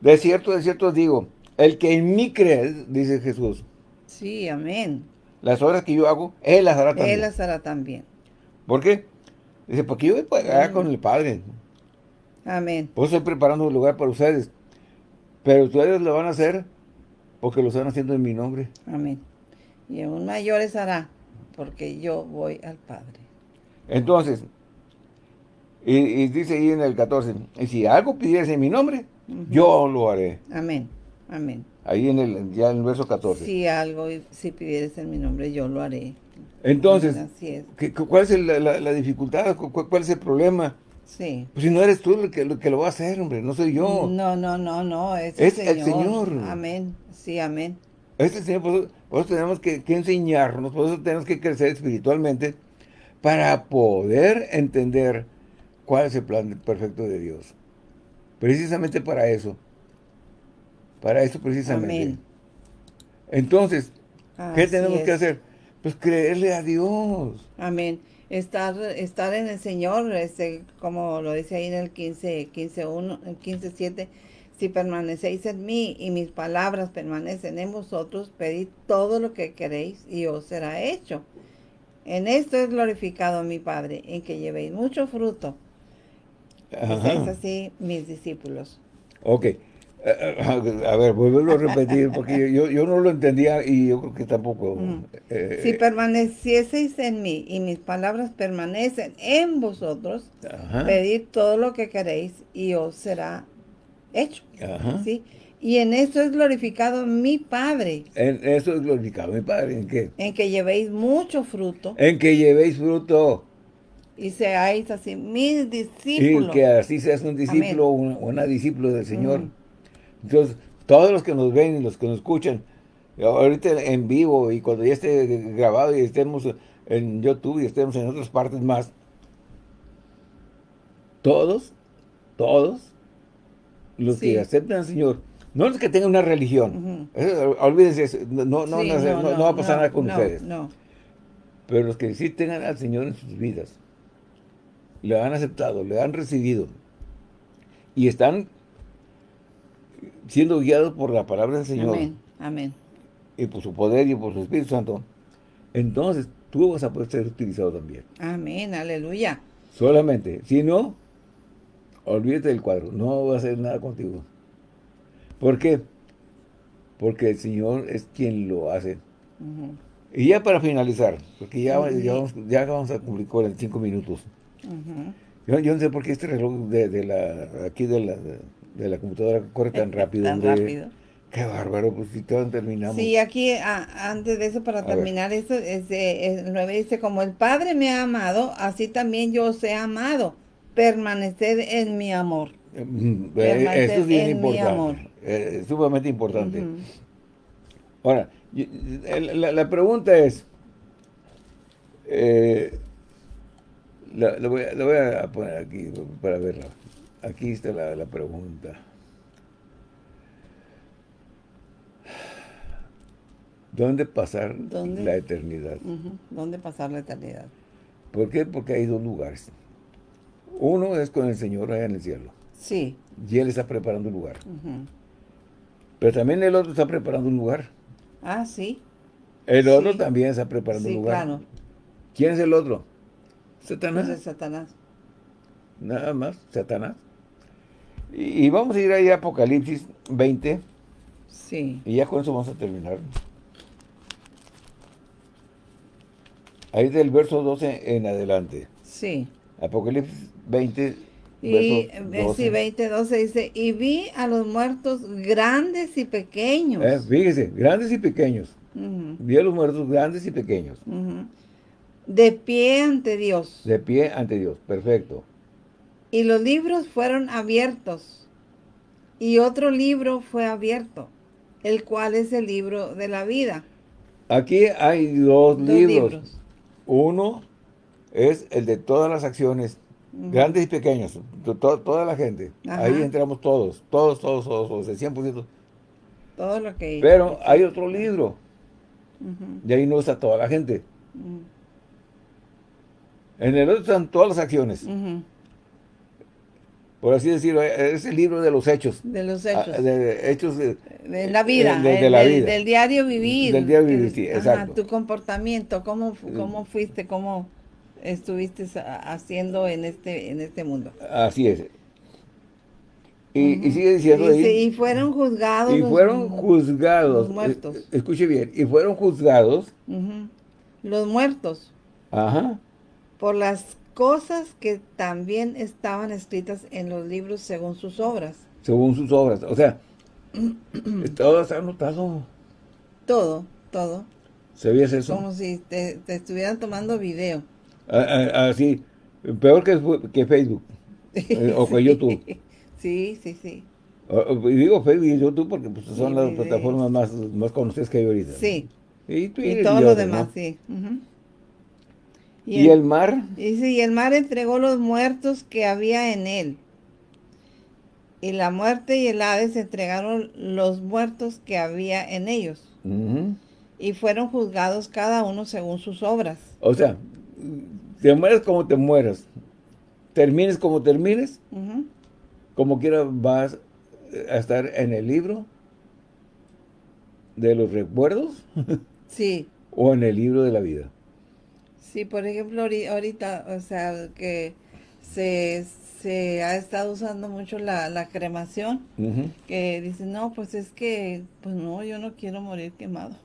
De cierto, de cierto digo, el que en mí cree, dice Jesús. Sí, amén. Las obras que yo hago, Él las hará también. Él las hará también. ¿Por qué? Dice, porque yo voy a con el Padre. Amén. Pues estoy preparando un lugar para ustedes. Pero ustedes lo van a hacer porque lo están haciendo en mi nombre. Amén. Y aún mayores hará, porque yo voy al Padre. Entonces, y, dice ahí en el 14, y si algo pidieras en mi nombre, yo lo haré. Amén, amén. Ahí en el, ya en el verso 14. Si algo, si pidieres en mi nombre, yo lo haré. Entonces, ¿cuál es la, dificultad? ¿Cuál, es el problema? Sí. Pues si no eres tú el que, que, lo va a hacer, hombre, no soy yo. No, no, no, no, es, el, Señor. Amén, sí, amén. Es el Señor, por eso, tenemos que, que, enseñarnos, por eso tenemos que crecer espiritualmente, para poder entender cuál es el plan perfecto de Dios. Precisamente para eso. Para eso precisamente. Amén. Entonces, ¿qué tenemos que hacer? Pues creerle a Dios. Amén. Estar, estar en el Señor, este, como lo dice ahí en el 15, 15, 1, 15, 7, si permanecéis en mí y mis palabras permanecen en vosotros, pedid todo lo que queréis y os será hecho. En esto es glorificado mi Padre, en que llevéis mucho fruto. Es así mis discípulos. Ok. Eh, eh, a ver, vuelvo a repetir, porque yo, yo, no lo entendía y yo creo que tampoco. Eh, si permanecieseis en mí y mis palabras permanecen en vosotros, pedid todo lo que queréis y os será hecho. ¿sí? Y en eso es glorificado mi Padre. En eso es glorificado mi Padre. ¿En qué? En que llevéis mucho fruto. En que llevéis fruto. Y seáis así mis discípulos. Y que así seas un discípulo o una, discípula del Señor. Entonces, todos los que nos ven y los que nos escuchan, ahorita en vivo y cuando ya esté grabado y estemos en YouTube y estemos en otras partes más, todos, todos los que aceptan al Señor, no es que tengan una religión. olvídense, no, no, no, va a pasar nada con ustedes. Pero los que sí tengan al Señor en sus vidas, le han aceptado, le han recibido, y están siendo guiados por la palabra del Señor. Amén, amén. Y por su poder y por su Espíritu Santo. Entonces, tú vas a poder ser utilizado también. Amén, aleluya. Solamente, si no, olvídate del cuadro, no va a hacer nada contigo. ¿Por qué? Porque el Señor es quien lo hace. Y ya para finalizar, porque ya, ya, vamos, a cumplir 45 minutos. yo, no sé por qué este reloj de, la aquí de la, de, la computadora corre tan rápido. tan rápido. Qué bárbaro, pues si todos terminamos. Sí, aquí antes de eso, para terminar esto, es, el 9 dice, como el Padre me ha amado, así también yo os he amado. Permanecer en mi amor. Mm, eh, eso es bien importante. Eh, es sumamente importante. Ahora, la, pregunta es, eh, la, voy, a poner aquí para verla. Aquí está la, pregunta. ¿Dónde pasar la eternidad? ¿Dónde pasar la eternidad? ¿Por qué? Porque hay dos lugares. Uno es con el Señor allá en el cielo. Sí. Y Él está preparando un lugar. Pero también el otro está preparando un lugar. Ah, sí. El otro también está preparando un lugar. Claro. ¿Quién es el otro? Satanás. Pues Satanás. Nada más, Satanás. Y, vamos a ir ahí a Apocalipsis 20. Sí. Y ya con eso vamos a terminar. Ahí del verso 12 en adelante. Sí. Apocalipsis 20, y sí, 20, 12 dice, y vi a los muertos grandes y pequeños. Eh, fíjese, grandes y pequeños. Vi a los muertos grandes y pequeños. De pie ante Dios. De pie ante Dios, perfecto. Y los libros fueron abiertos. Y otro libro fue abierto, el cual es el libro de la vida. Aquí hay dos, libros. Uno es el de todas las acciones Grandes y pequeños, toda la gente. Ahí entramos todos, todos, todos, todos, el 100%. Todo lo que... Pero hay otro libro. Y ahí no está toda la gente. En el otro están todas las acciones. Por así decirlo, es el libro de los hechos. De los hechos. Ah, de, hechos de, la vida. De, la vida. Del diario vivir. Del diario vivir, sí, exacto. tu comportamiento, cómo, cómo fuiste, cómo estuviste haciendo en este, en este mundo. Así es. Y, sigue diciendo y fueron juzgados. Y fueron juzgados. Los muertos. Escuche bien. Y fueron juzgados. Los muertos. Ajá. Por las cosas que también estaban escritas en los libros según sus obras. Según sus obras. O sea, todo está anotado. Todo, todo. ¿Sabías eso? Como si te estuvieran tomando video. Así, peor que, que Facebook eh, o que YouTube. Sí, sí, sí. Y digo Facebook y YouTube porque pues, son las plataformas más, más conocidas que hay ahorita. Sí. Y, todo lo demás, sí. ¿Y, el, mar? Y, sí, y el mar entregó los muertos que había en él. Y la muerte y el Hades entregaron los muertos que había en ellos. Y fueron juzgados cada uno según sus obras. O sea, te mueres como te mueras, termines como termines, como quiera vas a estar en el libro de los recuerdos. Sí. o en el libro de la vida. Sí, por ejemplo, ahorita, o sea, que se, ha estado usando mucho la, cremación, que dicen, no, pues es que, pues no, yo no quiero morir quemado.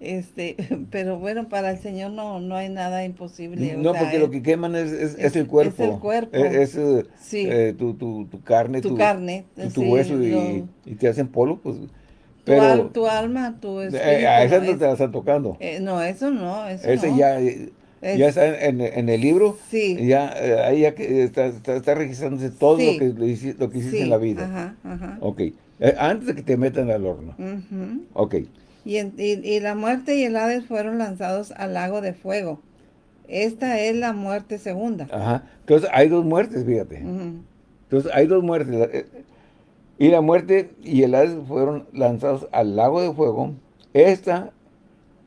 Este, pero bueno, para el Señor no, no hay nada imposible. No, porque lo que queman es, es, el cuerpo. Es el cuerpo. Es, eh, eh, tu, tu, tu, carne. Tu, carne. Tu, hueso y, y, te hacen polvo, pues. Pero, tu, alma, tu espíritu. a esa no, te la están tocando. Eh, no, eso no. Eso Ese ya, ya está en, en, el libro. Sí. Ya, ahí ya está, está, registrándose todo lo, que, lo, que hiciste en la vida. Ajá, ajá. Ok. antes de que te metan al horno. Ok. Y, la muerte y el Hades fueron lanzados al lago de fuego. Esta es la muerte segunda. Ajá. Entonces hay dos muertes, fíjate. Entonces hay dos muertes. Y la muerte y el Hades fueron lanzados al lago de fuego. Esta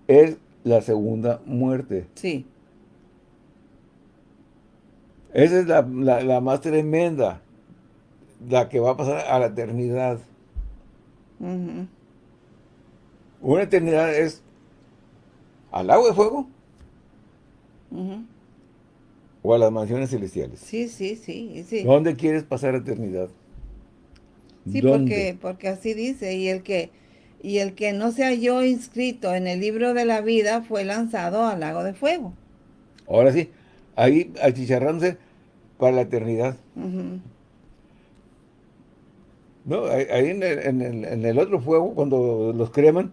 es la segunda muerte. Sí. Esa es la, más tremenda. La que va a pasar a la eternidad. Una eternidad es al agua de fuego o a las mansiones celestiales. Sí, sí, sí, sí. ¿Dónde quieres pasar eternidad? Sí, porque, porque así dice, y el que y el que no se halló inscrito en el libro de la vida fue lanzado al lago de fuego. Ahora sí, ahí achicharrándose para la eternidad. No, ahí en el, otro fuego, cuando los creman,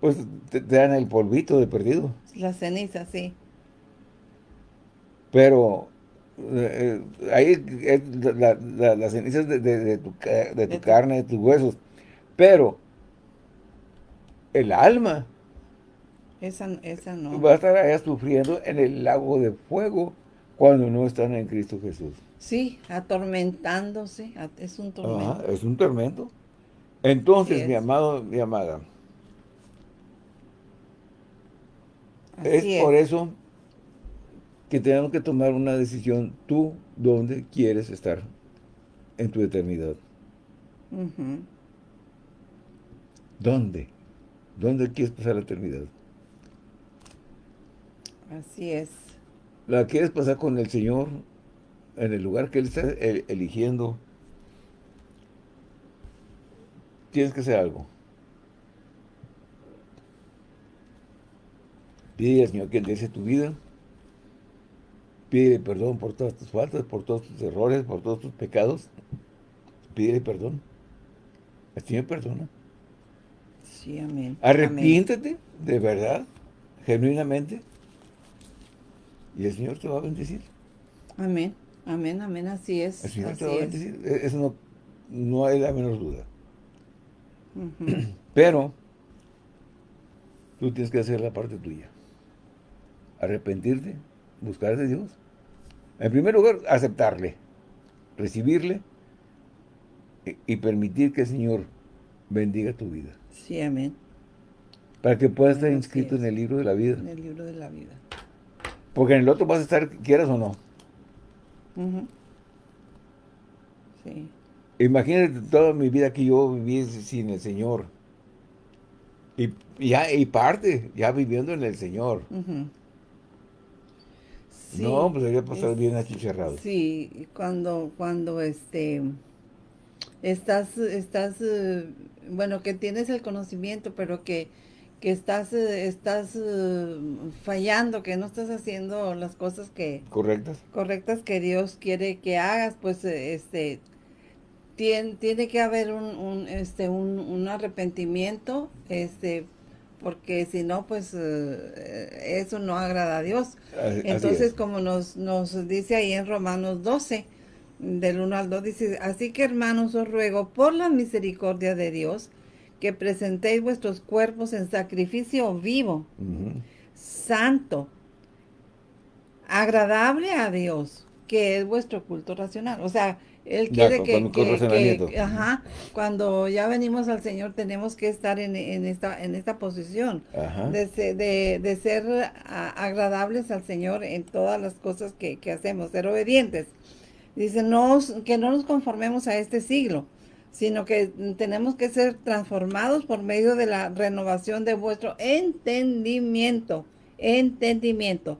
pues te, dan el polvito de perdido. La ceniza, sí. Pero eh, ahí es la, la, ceniza de, tu, de tu carne, de tus huesos. Pero el alma esa, esa no. va a estar allá sufriendo en el lago de fuego cuando no están en Cristo Jesús. Sí, atormentándose, es un tormento. es un tormento. Entonces, mi amado, mi amada, es, por eso que tenemos que tomar una decisión tú, dónde quieres estar en tu eternidad. ¿Dónde? ¿Dónde quieres pasar la eternidad? Así es. ¿La quieres pasar con el Señor en el lugar que Él está eligiendo? Tienes que hacer algo. Pide al Señor que endrece tu vida. Pide perdón por todas tus faltas, por todos tus errores, por todos tus pecados. Pídele perdón. El Señor perdona. Sí, amén. Arrepiéntete, de verdad, genuinamente, y el Señor te va a bendecir. Amén, amén, amén, así es. El Señor te va a bendecir, e-, eso no, no hay la menor duda. Pero, tú tienes que hacer la parte tuya. Arrepentirte, buscar de Dios. En primer lugar, aceptarle, recibirle y permitir que el Señor bendiga tu vida. Sí, amén. Para que puedas estar inscrito en el libro de la vida. En el libro de la vida. Porque en el otro vas a estar, quieras o no. Sí. Imagínate toda mi vida que yo viví sin el Señor. Y, ya, y parte, ya viviendo en el Señor. No, pues debería pasar bien achicharrado. Sí, cuando, cuando este estás, estás eh, bueno, que tienes el conocimiento, pero que, que estás, eh, estás eh, fallando, que no estás haciendo las cosas que... Correctas. Correctas que Dios quiere que hagas, pues este tiene, tiene que haber un, este, un, arrepentimiento, este porque si no, pues eso no agrada a Dios. Entonces, como nos, nos dice ahí en Romanos 12, del 1 al 2 dice, así que hermanos os ruego por la misericordia de Dios que presentéis vuestros cuerpos en sacrificio vivo, santo, agradable a Dios, que es vuestro culto racional. O sea, Él quiere que, ajá, cuando ya venimos al Señor tenemos que estar en, esta, en esta posición de, de, ser agradables al Señor en todas las cosas que, que hacemos, ser obedientes. Dice, no, que no nos conformemos a este siglo, sino que tenemos que ser transformados por medio de la renovación de vuestro entendimiento. Entendimiento.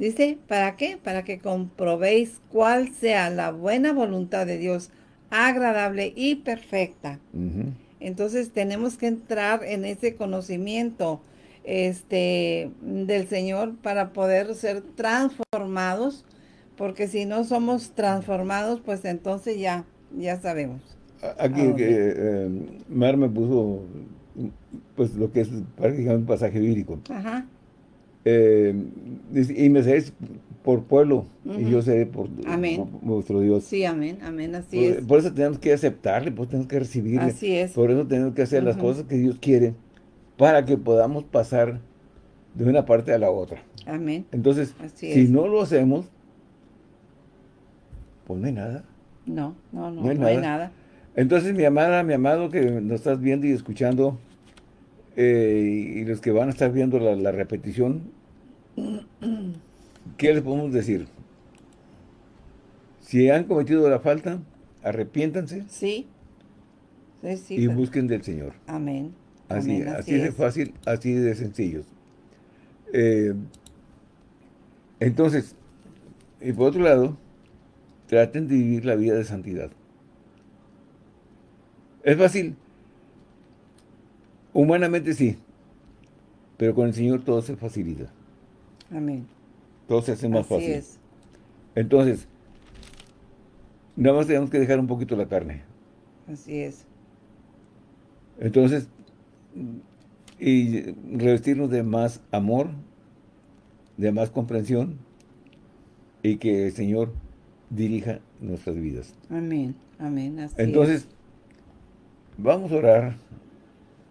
Dice, ¿para qué? Para que comprobéis cuál sea la buena voluntad de Dios, agradable y perfecta. Entonces tenemos que entrar en ese conocimiento este, del Señor para poder ser transformados porque si no somos transformados, pues entonces ya, ya sabemos. Aquí eh, Mar me puso pues lo que es prácticamente un pasaje bíblico. Ajá. Eh, y me sé por pueblo y yo sé por, nuestro Dios. Sí, amén, amén, así es. Por eso tenemos que aceptarle, por eso tenemos que recibirle. Así es. Por eso tenemos que hacer las cosas que Dios quiere para que podamos pasar de una parte a la otra. Amén. Entonces, si no lo hacemos, pues no hay nada. No, no, no, no hay, nada. Entonces, mi amada, mi amado, que nos estás viendo y escuchando, eh, y los que van a estar viendo la, repetición, ¿qué les podemos decir? Si han cometido la falta, arrepiéntanse. Sí. y busquen del Señor. Amén. Así, así, de fácil, así de sencillos. Eh, entonces, y por otro lado, traten de vivir la vida de santidad. ¿Es fácil? Humanamente sí. Pero con el Señor todo se facilita. Amén. Todo se hace más Así fácil. Es. Entonces, nada más tenemos que dejar un poquito la carne. Así es. Entonces, y revestirnos de más amor, de más comprensión, y que el Señor dirija nuestras vidas. Amén, amén. Entonces, vamos a orar.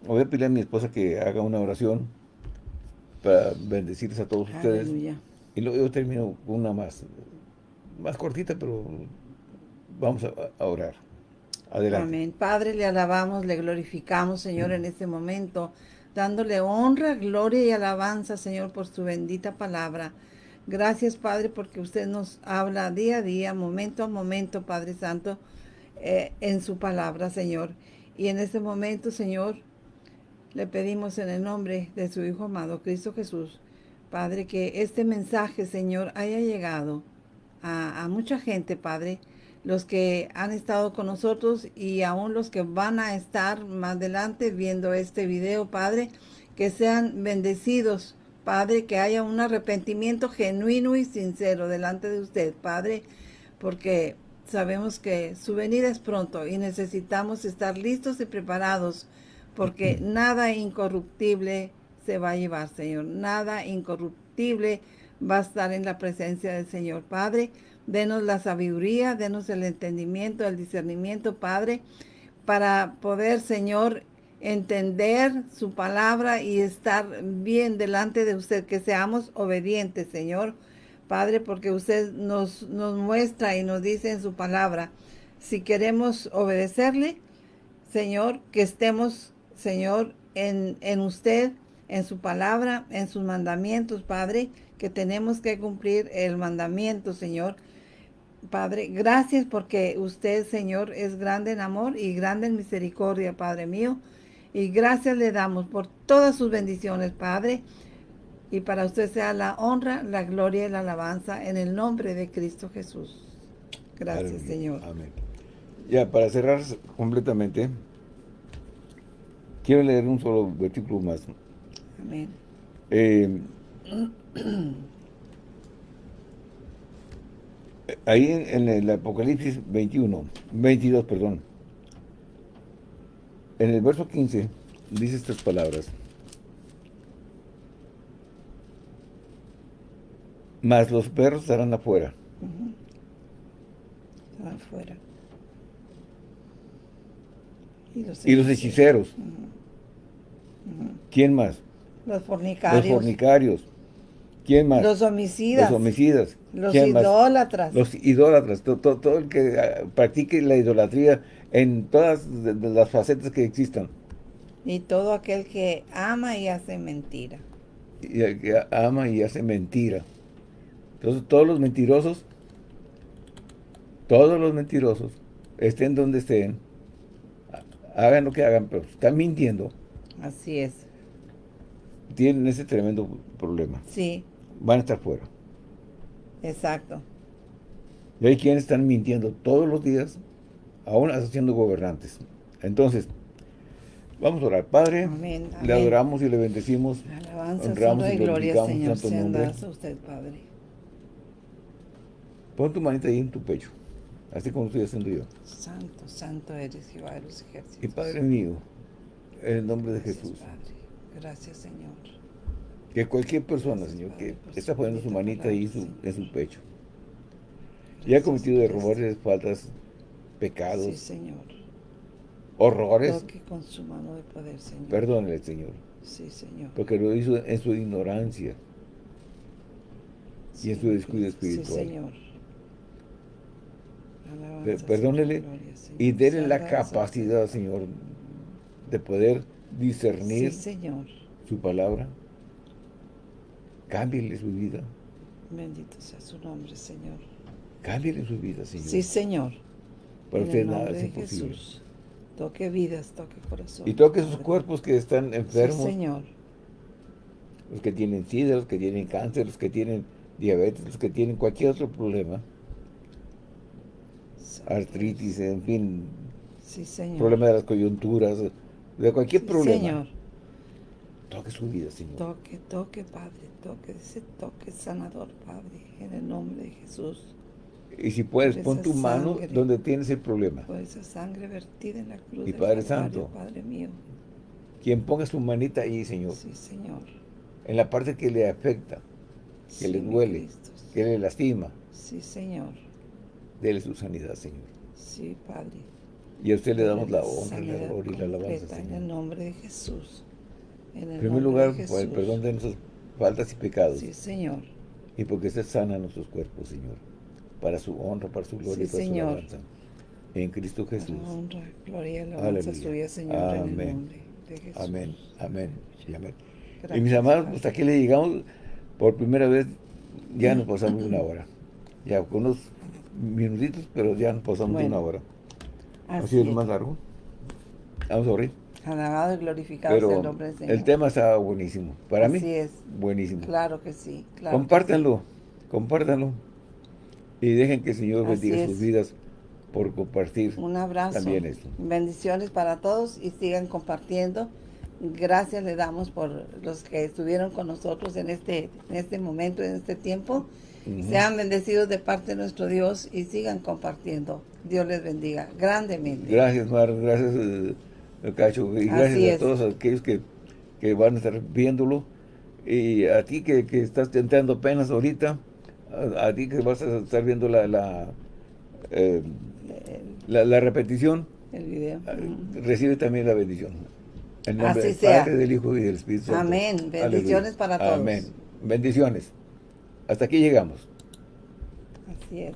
Voy a pedirle a mi esposa que haga una oración para bendecirles a todos ustedes. Y luego yo termino con una más, más cortita, pero vamos a, orar. Adelante. Amén. Padre, le alabamos, le glorificamos, Señor, en este momento, dándole honra, gloria y alabanza, Señor, por su bendita palabra. Gracias, Padre, porque usted nos habla día a día, momento a momento, Padre Santo, eh, en su palabra, Señor. Y en este momento, Señor, le pedimos en el nombre de su Hijo amado, Cristo Jesús, Padre, que este mensaje, Señor, haya llegado a, mucha gente, Padre, los que han estado con nosotros y aún los que van a estar más adelante viendo este video, Padre, que sean bendecidos Padre, que haya un arrepentimiento genuino y sincero delante de usted, Padre, porque sabemos que su venida es pronto y necesitamos estar listos y preparados, porque nada incorruptible se va a llevar, Señor. Nada incorruptible va a estar en la presencia del Señor. Padre, denos la sabiduría, denos el entendimiento, el discernimiento, Padre, para poder, Señor, entender su palabra y estar bien delante de usted, que seamos obedientes, Señor. Padre, porque usted nos, nos muestra y nos dice en su palabra, si queremos obedecerle, Señor, que estemos, Señor, en, en usted, en su palabra, en sus mandamientos, Padre, que tenemos que cumplir el mandamiento, Señor. Padre, gracias porque usted, Señor, es grande en amor y grande en misericordia, Padre mío. Y gracias le damos por todas sus bendiciones, Padre. Y para usted sea la honra, la gloria y la alabanza en el nombre de Cristo Jesús. Gracias, Señor. Amén. Ya, para cerrar completamente, quiero leer un solo versículo más. Amén. Eh, ahí en, en, el Apocalipsis 21, 22, perdón, en el verso 15 dice estas palabras. Mas los perros estarán afuera. Afuera. Y los hechiceros. ¿Quién más? Los fornicarios. Los fornicarios. ¿Quién más? Los homicidas. Los homicidas. Los idólatras. Los idólatras. todo, el que ah, practique la idolatría en todas las facetas que existan. Y todo aquel que ama y hace mentira. Y el que ama y hace mentira. Entonces todos los mentirosos, todos los mentirosos, estén donde estén, hagan lo que hagan, pero están mintiendo. Así es. Tienen ese tremendo problema. Sí. Van a estar fuera. Exacto. Y hay quienes están mintiendo todos los días aún siendo gobernantes. Entonces, vamos a orar. Padre, le adoramos y le bendecimos. Alabanza, honramos y gloria, Señor, santo a usted, Padre. Pon tu manita ahí en tu pecho, así como estoy haciendo yo. Santo, santo eres Jehová de los ejércitos. Y Padre mío, en el nombre de Jesús. Gracias, Señor. Que cualquier persona, Señor, que está poniendo su manita ahí en su pecho, y ha cometido errores, faltas, pecados, sí, Señor. horrores, Toque con su mano de poder, Señor. Perdónele, Señor. Sí, Señor. Porque lo hizo en su ignorancia y en su descuido espiritual. Sí, Señor. Perdónele y déle la capacidad, Señor, de poder discernir señor. su palabra. Cámbiale su vida. Bendito sea su nombre, Señor. Cámbiale su vida, Señor. Sí, Señor. Para usted nada es imposible. Jesús. Toque vidas, toque corazón. Y toque esos cuerpos que están enfermos. Sí, Señor. Los que tienen sida, los que tienen cáncer, los que tienen diabetes, los que tienen cualquier otro problema. Artritis, en fin. Sí, Señor. Problema de las coyunturas, de cualquier problema. Señor. Toque su vida, Señor. Toque, toque, Padre, toque, ese toque sanador, Padre, en el nombre de Jesús. Y si puedes, pon tu mano donde tienes el problema. Por esa sangre vertida en la cruz y Padre Santo, Padre mío. Quien ponga su manita ahí, Señor. Sí, Señor. En la parte que le afecta, que le duele, que le lastima. Sí, Señor. Dele su sanidad, Señor. Sí, Padre. Y a usted le damos la honra, la gloria y la alabanza, Señor. En el nombre de Jesús. En, primer lugar, por el perdón de nuestras faltas y pecados. Sí, Señor. Y porque se sana nuestros cuerpos, Señor. Para su honra, para su gloria y para su alabanza. En Cristo Jesús. Para honra, gloria y alabanza suya, Señor, Amén. en el nombre de Jesús. Amén, amén, y amén. y mis amados, hasta aquí le llegamos. Por primera vez ya nos pasamos una hora. Ya con unos minutitos, pero ya nos pasamos una hora. ¿Ha sido más largo? Vamos a abrir. Alabado y glorificado sea el nombre del Señor. El tema está buenísimo. Para Así mí, es. buenísimo. Claro que sí. Claro compártanlo, compártanlo. Y dejen que el Señor bendiga sus vidas por compartir Un abrazo. también esto. Bendiciones para todos y sigan compartiendo. Gracias le damos por los que estuvieron con nosotros en este, en este momento, en este tiempo. Sean bendecidos de parte de nuestro Dios y sigan compartiendo. Dios les bendiga grandemente. Gracias, Mar. Gracias. Eh, Cacho, y gracias a todos aquellos que, van a estar viéndolo. Y a ti que, estás entrando apenas ahorita, a, ti que vas a estar viendo la la, eh, la, repetición, el video. Ah, recibe también la bendición. En nombre del Padre, del Hijo y del Espíritu Santo. Amén. Bendiciones para todos. Amén. Bendiciones. Hasta aquí llegamos. Así es.